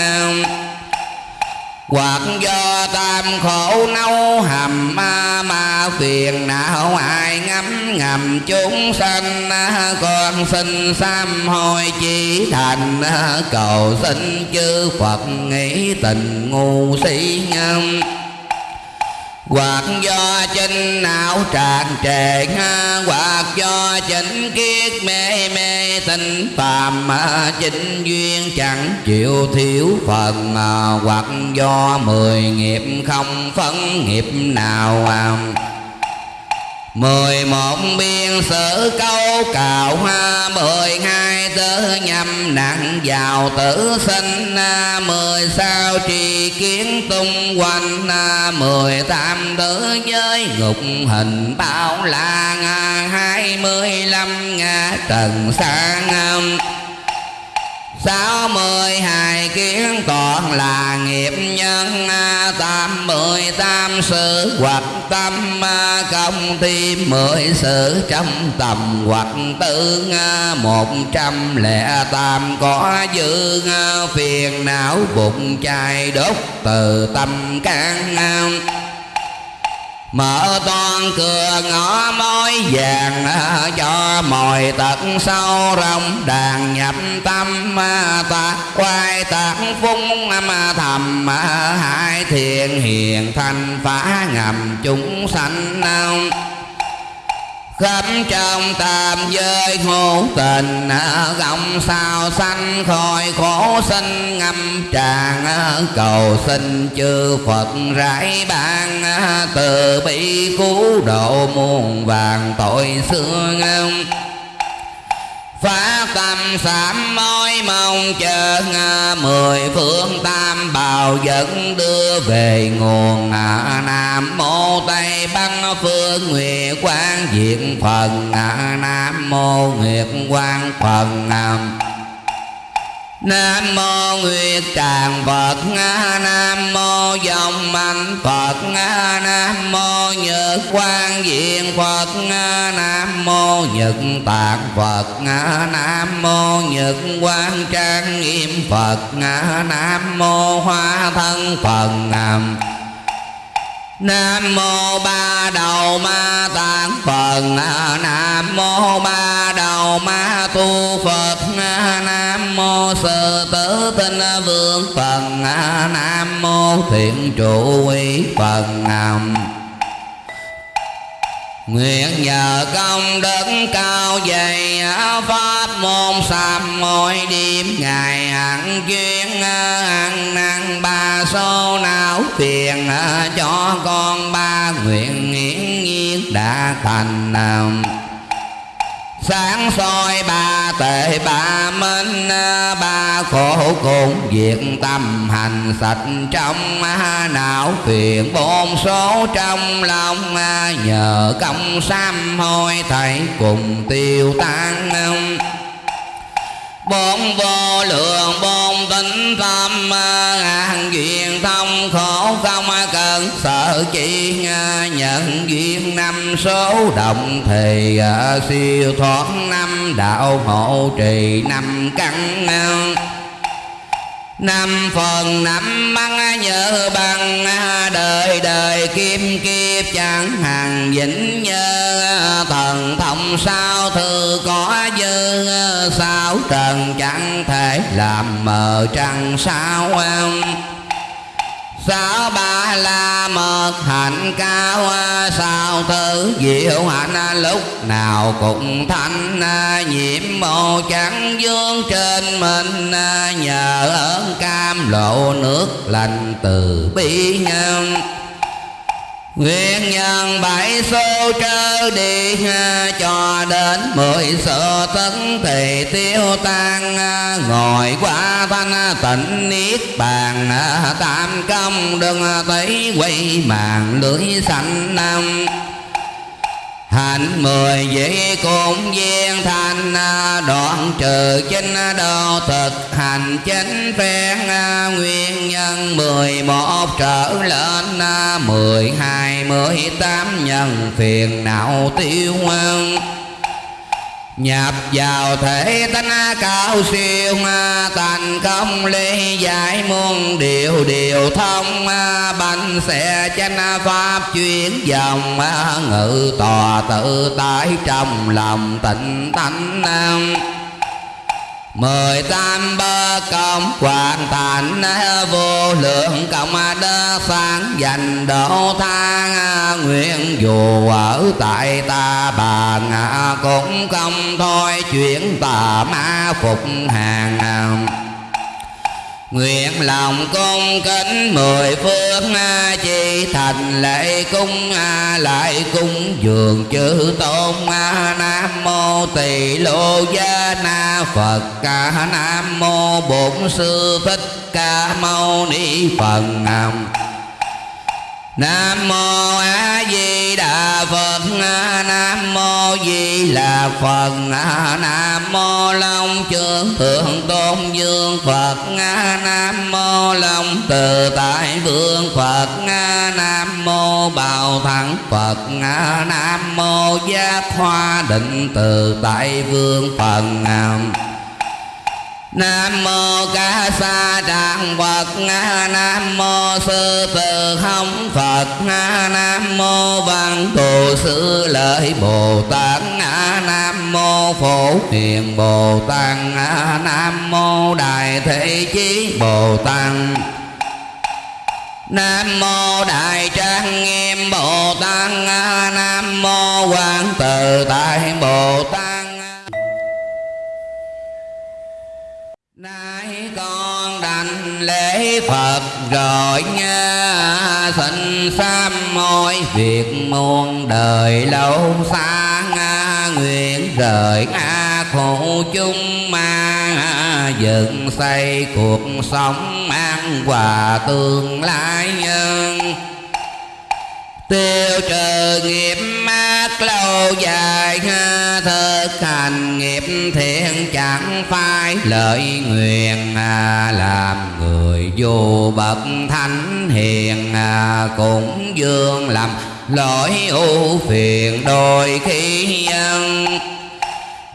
hoặc do tam khổ nấu hầm ma ma phiền não ai ngắm ngầm chúng sanh, con xin sám hối chỉ thành, cầu xin chư phật nghĩ tình ngu si nhân hoặc do chính não tràn trề hoặc do chính kiết mê mê tình phàm chính duyên chẳng chịu thiếu phần. À, hoặc do mười nghiệp không phân nghiệp nào à mười một biên sử câu cào hoa, mười hai tớ nhâm nặng vào tử sinh mười sao trì kiến tung quanh mười tam tử giới ngục hình bao la hai mươi lăm ngã trần sang sáu mươi hai kiến còn là nghiệp nhân à, tám mười tam sự hoặc tâm à, công thêm mười sự trong tầm hoặc tư à, một trăm lẻ tam có dư phiền não bụng chai đốt từ tâm can Mở toan cửa ngõ mối vàng, Cho mồi tật sâu rộng, đàn nhập tâm, ta quay tạc phung mà thầm. Hai thiện hiền thanh phá ngầm chúng sanh khắp trong tam giới ngũ tình gọng sao sanh khỏi khổ sinh, ngâm tràn cầu xin chư phật rải ban từ bi cứu độ muôn vàng tội xưa Phá tâm sám mối mong chờ Mười phương tam bào dẫn đưa về nguồn Nam mô Tây Bắc phương Nguyệt Quang Diện Phần. Nam mô Nguyệt Quang Phần Nam. Nam mô Nguyệt Tràng Phật, Nam mô Dòng Mạnh Phật, Nam mô Nhật Quang Diện Phật, Nam mô Nhật Tạng Phật, Nam mô Nhật Quang Trang Nghiêm Phật, Nam mô Hoa Thân Phật, Nam Nam mô ba đầu ma tạng Phật. Nam mô ba đầu ma tu Phật. Nam mô sư tử tinh vương Phật. Nam mô thiện trụ quý Phật. Nam Nguyện nhờ công đức cao dày Pháp môn sám mỗi đêm Ngày hẳn chuyên ăn năn ba số não phiền, Cho con ba nguyện nghiễn nhiên đã thành sáng soi ba tệ ba minh ba khổ cùng việc tâm hành sạch trong não phiền bôn số trong lòng. Nhờ công sám hôi thầy cùng tiêu tan bốn vô lượng, bốn tính à, tâm ngàn duyên thông khổ không à, cần sợ chi à, nhận duyên năm số đồng thì siêu thoát năm đạo hộ trì năm căn năm phần năm băng nhớ bằng, đời đời kim kiếp chẳng hàng vĩnh nhớ. Thần thông sao thư có dư, sao trần chẳng thể làm mờ trăng sao sao ba la mật hạnh cao sao thứ diệu hạnh lúc nào cũng thanh, nhiễm màu trắng dương trên mình, nhờ ơn cam lộ nước lành từ bi nhân. Nguyện nhân bảy số trơ đi à, cho đến mười sợ tấn thì tiêu tan à, ngồi qua thanh à, tịnh niết bàn tam công, đừng thấy quay màn lưới xanh năm Hạnh mười dĩ cũng viên thành à, Đoạn trừ chính đô thực. Hành chính phen à, Nguyên nhân mười một trở lên à, Mười hai mười tám nhân phiền não tiêu nhập vào thể tánh cao siêu thành công ly giải muôn điều điều thông bánh xe chánh pháp chuyển dòng ngự tòa tự tại trong lòng tịnh tánh mười tam bơ công hoàn thành, vô lượng công đơ sáng dành độ thang. Nguyện dù ở tại ta bà cũng không thôi chuyển tà ma phục hàng. Nguyện lòng cung kính mười phương a chi thành lễ cung a lại cung dường chư tôn a nam mô tỳ lô gia na phật. Ca nam mô bổn sư thích ca mâu ni phật nam. Nam mô A Di Đà Phật. Nam mô Di Là Phật. Nam mô Long Chương Thượng Tôn Dương Phật. Nam mô Long Từ Tại Vương Phật. Nam mô bảo Thắng Phật. Nam mô Giác Hoa Định Từ Tại Vương Phật. Nam Nam mô ca sa đàn Phật. Nam mô sư tử không Phật. Nam mô văn thù sư lợi Bồ Tát. Nam mô phổ hiền Bồ Tát. Nam mô đại thế chí Bồ Tát. Nam mô Đại Trang Nghiêm Bồ Tát. Nam mô Quán Từ Tại Bồ Tát. Lễ Phật rồi nha. Xin sám môi việc muôn đời lâu xa Nguyện rời a khổ chung ma Dựng xây cuộc sống an hòa tương lai nhân tiêu trừ nghiệp mát lâu dài ha thực hành nghiệp thiện chẳng phải lợi nguyện à, làm người vô bậc thánh hiền à, cũng dương làm lỗi ưu phiền đôi khi nhân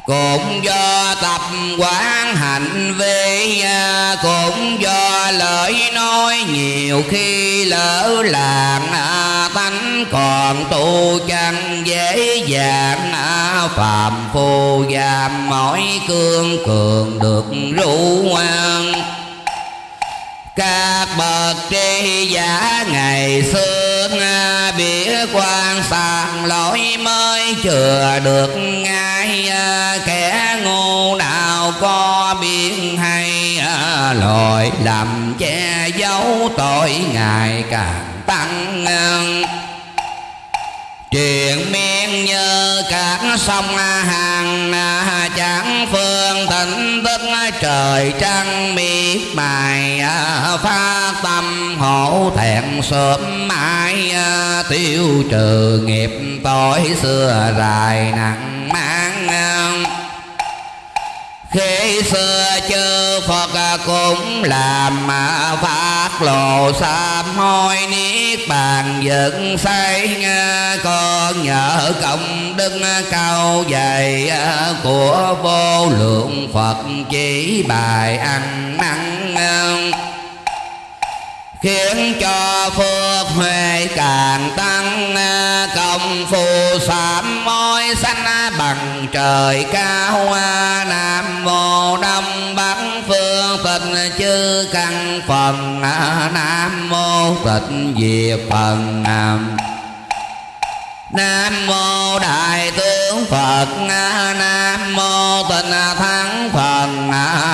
cũng do tập quán hành vi à, cũng do lời nói nhiều khi lỡ làng à, tánh còn tu chẳng dễ dàng à, phàm phu giam mỏi cương cường được rũ ngoan các bậc tri giả ngày xưa À, biết quan sàng lỗi mới chừa được ngay à, kẻ ngu nào có biết hay à, lỗi làm che giấu tội ngày càng tăng Chuyện miên như các sông hàng Chẳng phương tỉnh tức trời trăng miệt mài Phát tâm hổ thẹn sớm mãi à, Tiêu trừ nghiệp tối xưa dài nặng mang. Khi xưa chư Phật cũng làm mà phát lộ sám hối niết bàn dựng xây à, con nhờ công đức cao dày à, của vô lượng phật chỉ bài ăn năn khiến cho phước huệ càng tăng, công phu sám môi xanh bằng trời cao nam mô đông bắc phương tịnh chư căn phần nam mô tịnh diệt phần nam. Nam mô Đại tướng Phật. Nam mô Tịnh Thắng Phật.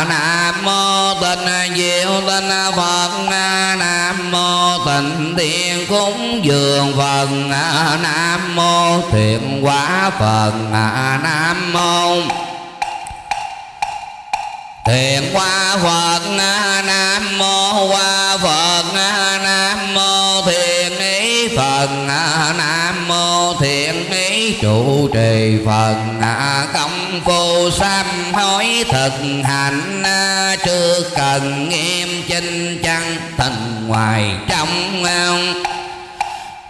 Nam mô Tịnh Diệu Tịnh Phật. Nam mô Tịnh Thiên Cúng Dường Phật. Nam mô Thiện Quả Phật. Nam mô Thiện Quả Phật. Nam mô Hoa Phật. Nam mô Thiện Phần Phật, Nam mô Thiện Ý trụ trì Phật. Công phu sám hối thực hành, chưa cần nghiêm chinh chăng thành ngoài trong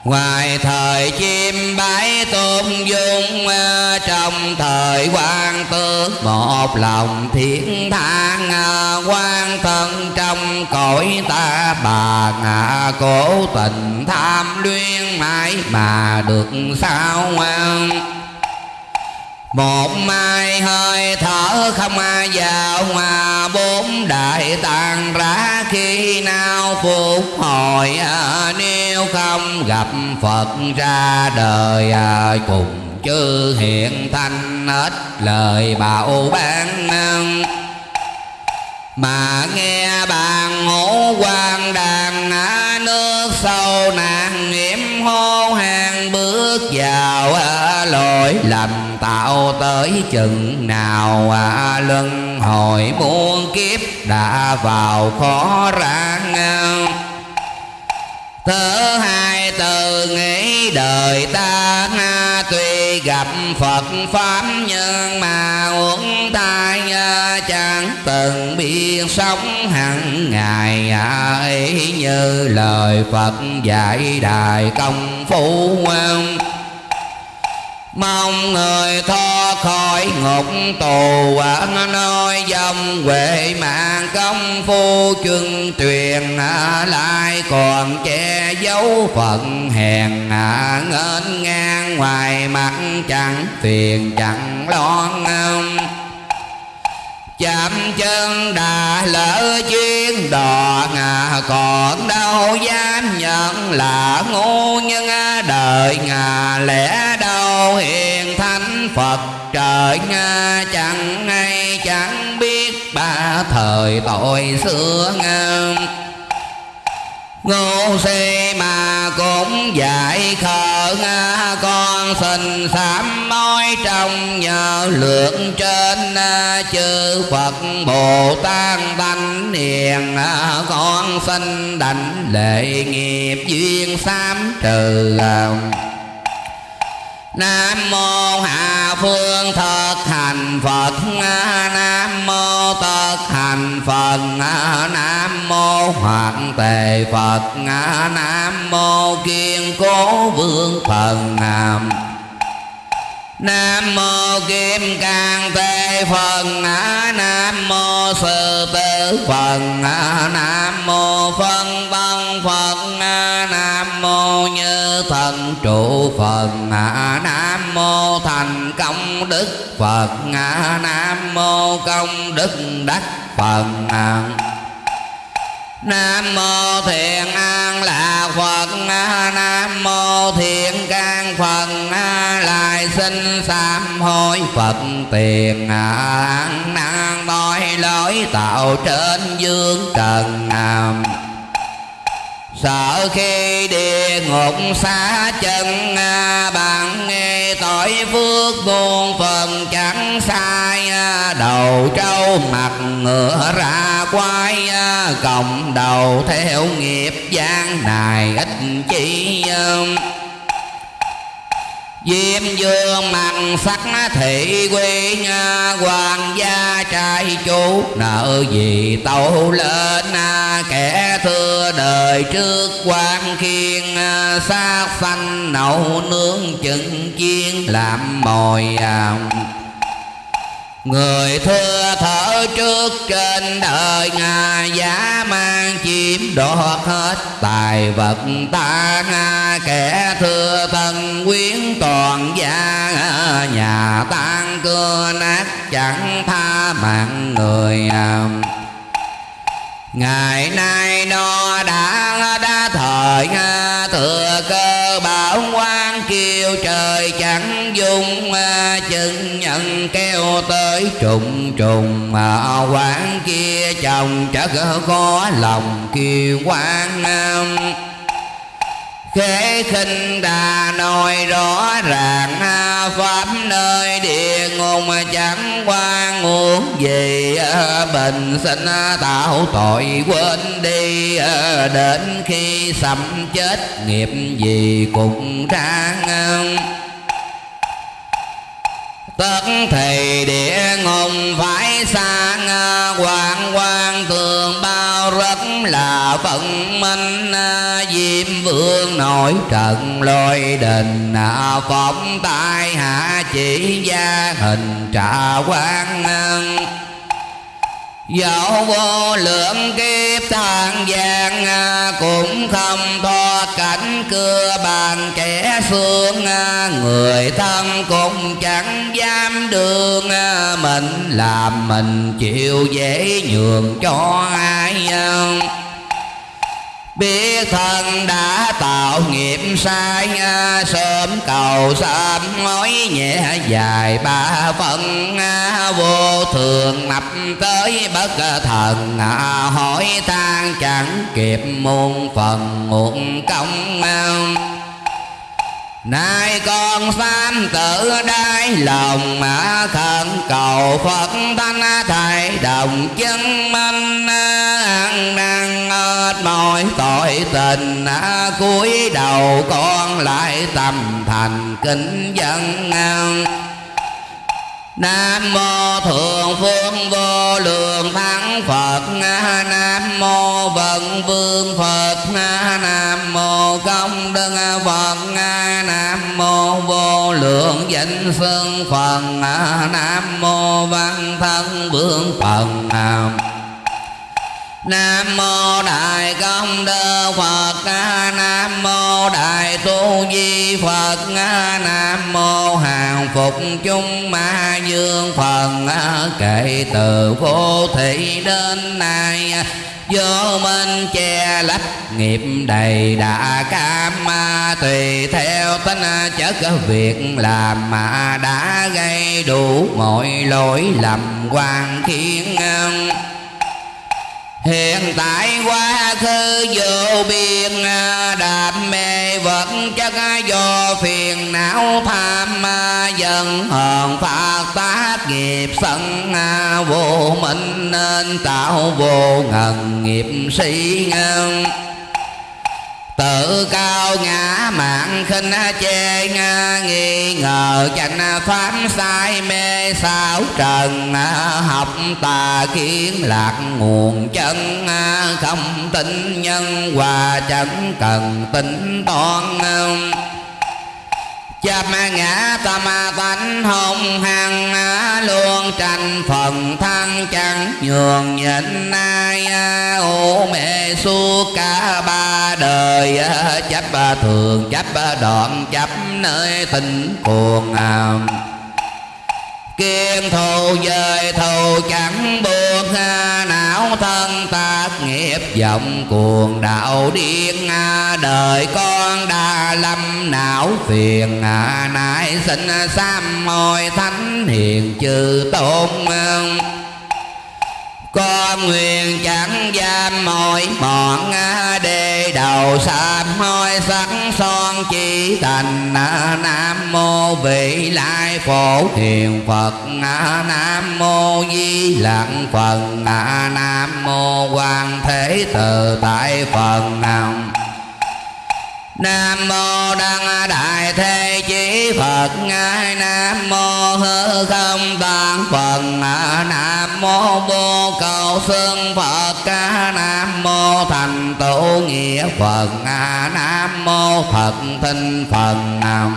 Ngoài thời chim bái tôn dung ờ, Trong thời quan tước một lòng thiên thang ờ, quan thân trong cõi ta bà ngạ cố tình tham luyên mãi mà được sao ờ. một mai hơi thở không ai vào mà bốn đại tàn ra khi nào phục hồi nên nếu không gặp phật ra đời à, cùng chư hiện thanh hết lời bảo ban mà nghe bàn ngũ quan đàn á nước sâu nạn niệm hô hàng bước vào à, lỗi lầm tạo tới chừng nào à, luân hồi muôn kiếp đã vào khó ràng Thứ hai từ nghĩ đời ta Tuy gặp Phật, Pháp nhưng mà uống tai Chẳng từng biết sống hàng ngày. Ấy Như lời Phật dạy đại công phu mong người thoát khỏi ngục tù ở nơi dòng huệ mạng công phu chân truyền. Lại còn che giấu phận hèn ngên ngang ngoài mặt chẳng phiền chẳng lo ngang chạm chân đã lỡ chuyên đò ngà còn đâu dám nhận. Là ngu nhưng đời ngà lẽ đâu hiền thánh phật. Trời nga chẳng ngay chẳng biết, ba thời tội xưa ngang Ngô si mà cũng dạy khờ nga con xin sám nói trong nhờ lượng trên, chư Phật Bồ Tát thanh hiền. Con xin đảnh lệ nghiệp duyên sám trừ Nam mô Hạ Phương Thực Hành Phật. Nam mô Thực Hành Phật. Nam mô Hoàng Tề Phật. Nam mô Kiên Cố Vương Thần Nam. Nam mô Kim Cang Tê Phật Nam mô Sư Tử Phật Nam mô Phân văn Phật Nam mô Như Thần Trụ Phật Nam mô Thành Công Đức Phật. Nam mô Công Đức Đắc Phật. Nam mô Thiện An Lạc Phật. Nam mô Thiện Can Phật. Lại xin sám hối Phật tiền. An năng tội lỗi tạo trên dương trần nam. Sợ khi địa ngục xa chân à, Bạn nghe tội phước muôn phần chẳng sai à, Đầu trâu mặt ngựa ra quay à, Cộng đầu theo nghiệp gian này ít chi Diêm dương mặt sắc thị quy Hoàng gia trai chú nợ gì tâu lên à, Kẻ thưa đời trước quan khiên à, Sát xanh nậu nướng chừng chiên. Làm mồi à, Người thưa thở trước trên đời Nga, giá mang chiếm đoạt hết. Tài vật ta Nga, Kẻ thưa thân quyến toàn gia, Nhà tan cưa nát chẳng tha mạng người Ngày nay nó đã đã thời thừa cơ bảo quan kêu trời chẳng dung chân nhận kêu tới trùng trùng mà quán kia chồng chắc khó lòng kêu nam. Khế khinh đà nói rõ ràng Pháp nơi địa ngục chẳng qua nguồn gì à, Bình sinh tạo tội quên đi à, Đến khi sầm chết nghiệp gì cũng ráng tất thầy địa ngục phải sang ờ, quang quan tường bao rất là vận minh ờ, diêm vương nổi trận lôi đình ờ, phóng tai hạ chỉ gia hình trà quan Dẫu vô lượng kiếp than gian à, Cũng không thoát cảnh cưa bàn kẻ phương à, Người thân cũng chẳng dám đường à, Mình làm mình chịu dễ nhường cho ai biết thân đã tạo nghiệp sai, sớm cầu sớm nói nhẹ dài ba phần. Vô thường nập tới bất thần, hỏi tan chẳng kịp muôn phần, muộn công. Nay con sám tử đáy lòng mà khẩn cầu Phật thanh thầy, đồng chân minh ăn năn mọi tội tình cúi đầu con lại tâm thành kính dân ngang Nam mô Thượng Phương Vô Lượng Thắng Phật. Nam mô Vận Vương Phật. Nam mô Công Đức Phật. Nam mô Vô Lượng Danh Xưng Phật. Nam mô Văn Thân Vương Phật Nam Nam mô Đại Công Đức Phật. Nam mô Đại Tu Di Phật. Nam mô Hàng Phục Chúng Ma Dương Phật Kể từ vô thị đến nay. Vô minh che lấp nghiệp đầy đã cam ma tùy theo tính chất việc làm mà đã gây đủ mọi lỗi lầm quan khiến Hiện tại quá khứ vô biên, đạp mê vật chất do phiền, não tham Dần hờn phát tác nghiệp sân, Vô minh nên tạo vô ngần nghiệp sĩ ngân tự cao ngã mạng khinh chê nghi ngờ chánh pháp sai mê sao trần, học tà kiến lạc nguồn chân, không tin nhân hòa chẳng cần tính toan chấp ngã tâm tánh hồng hằng à, luôn tranh phần thân chẳng nhường nhịn ai à, ô mê suốt cả ba đời à, chấp thường chấp đoạn chấp nơi tình cuồng Kiên thù dời thù chẳng buộc não thân tác nghiệp vọng cuồng đạo điên đời con đã lâm não phiền nại sinh sam môi thánh hiền chư tôn con nguyện chẳng giam mọi bọn à, đề đầu sám hôi sắc son chỉ thành à, nam mô vị lai phổ hiền phật à, nam mô di lặng phật nam mô quan thế từ tại phật nam Nam mô Đăng Đại Thế Chí Phật. Ngài Nam mô Hư Không Tạng Phật Nam mô Vô Cầu Xương Phật. Nam mô Thành Tổ Nghĩa Phật. Nam mô Phật thinh Phật. Nam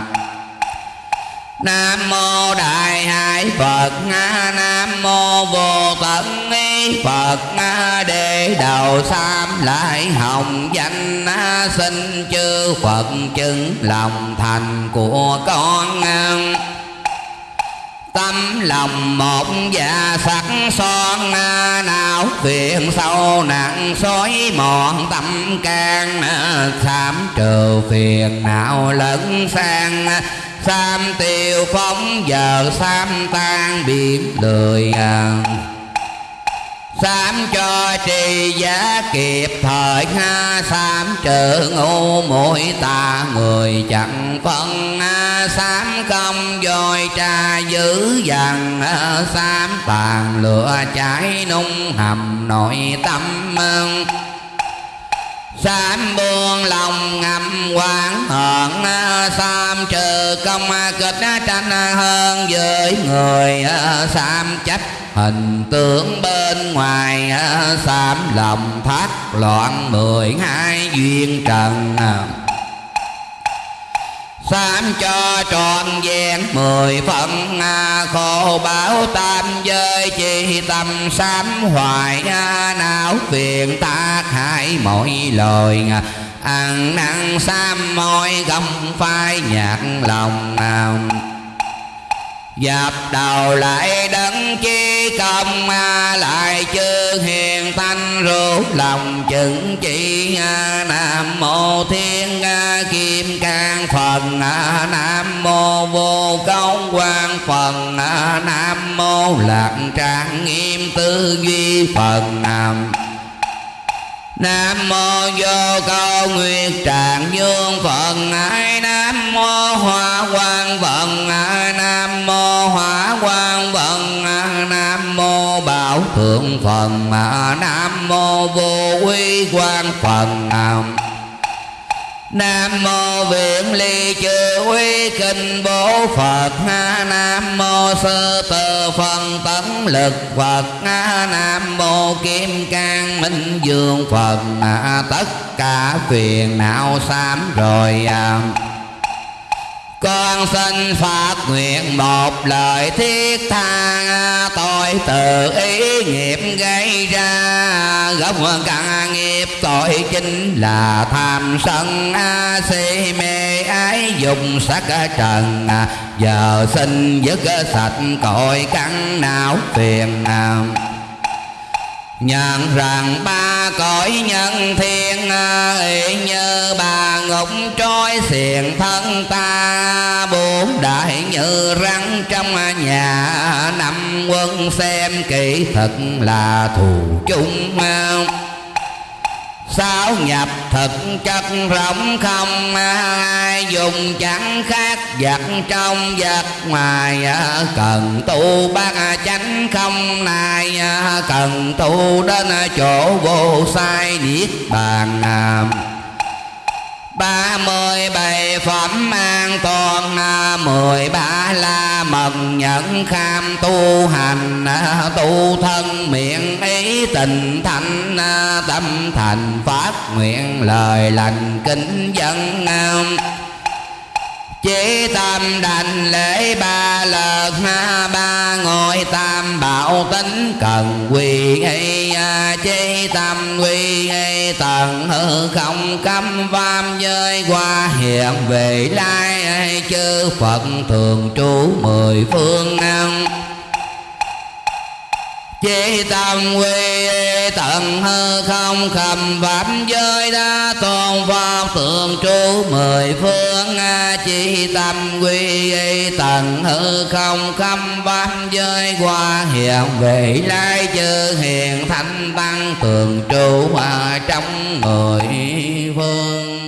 Nam mô Đại Hải Phật, Nam mô Vô Tận Ý Phật. Đề đầu sam lại hồng danh, Xin chư Phật chứng lòng thành của con Tâm lòng một và sắc son nào phiền sâu nặng xói mòn, tâm can, Sám trừ phiền não lẫn sang. Sam tiêu phóng, giờ sam tan biển lười à. Sám cho trì giá kịp, thời ha Sám trừ ngu mũi ta, người chẳng phân Sám công dồi trà dữ dằn Sám tàn lửa cháy nung hầm nội tâm Sám buông lòng ngầm quán hận Sám trừ công kịch tranh hơn với người Sám chấp hình tướng bên ngoài Sám lòng thác loạn mười hai duyên trần. Sám cho trọn vẹn mười phận à, khổ báo tam giới chi tâm sám hoài não phiền tác hại mọi lời ăn năn sám môi gầm phai nhạc lòng nào. Dập đầu lại đấng chi công Lại chư hiền thanh rốt lòng chứng chỉ à, Nam mô thiên à, kim cang phần à, Nam mô vô công quan phần Nam mô lạc trang nghiêm tư duy phần Nam. Nam mô vô câu nguyệt tràng dương phật ai Nam mô hoa quang phật Nam mô hỏa quang phật Nam mô bảo thượng phật Nam mô vô quy quang phần. Nam mô viện ly chư uy kinh bố Phật. Nam mô sơ tơ phần tấn lực Phật. Nam mô kim cang minh dương Phật. À, tất cả phiền não sám rồi à con xin phát nguyện một lời thiết tha Tôi tự ý nghiệp gây ra. Gốc căn nghiệp tội chính là tham sân Si mê ái dùng sắc trần. Giờ xin dứt sạch cội căn não phiền nào nhận rằng ba cõi nhân thiên à, ý như bà ngục trôi xiềng thân ta. Bốn đại như rắn trong nhà, năm quân xem kỹ thật là thù chung. Sáu nhập thực chất rộng không, ai dùng chẳng khác vật trong vật ngoài à, cần tu bác chánh không này à, cần tu đến chỗ vô sai niết bàn à, ba mươi bảy phẩm an toàn à, mười ba la mần. Nhẫn kham tu hành à, tu thân miệng ý tình thanh à, tâm thành phát nguyện lời lành kính dân chỉ tâm đành lễ ba lợt ha ba ngôi tam bảo tính cần quy y chi tâm quy y tận hư không cấm vam giới qua hiện về lai chư phật thường trú mười phương năng chế tâm quy, tận hư không khầm pháp giới đa tôn pháp tượng trú mười phương. Chỉ tâm quy, tận hư không khâm pháp giới qua hiện về lai chư hiền thanh tăng tường trú trong mười phương.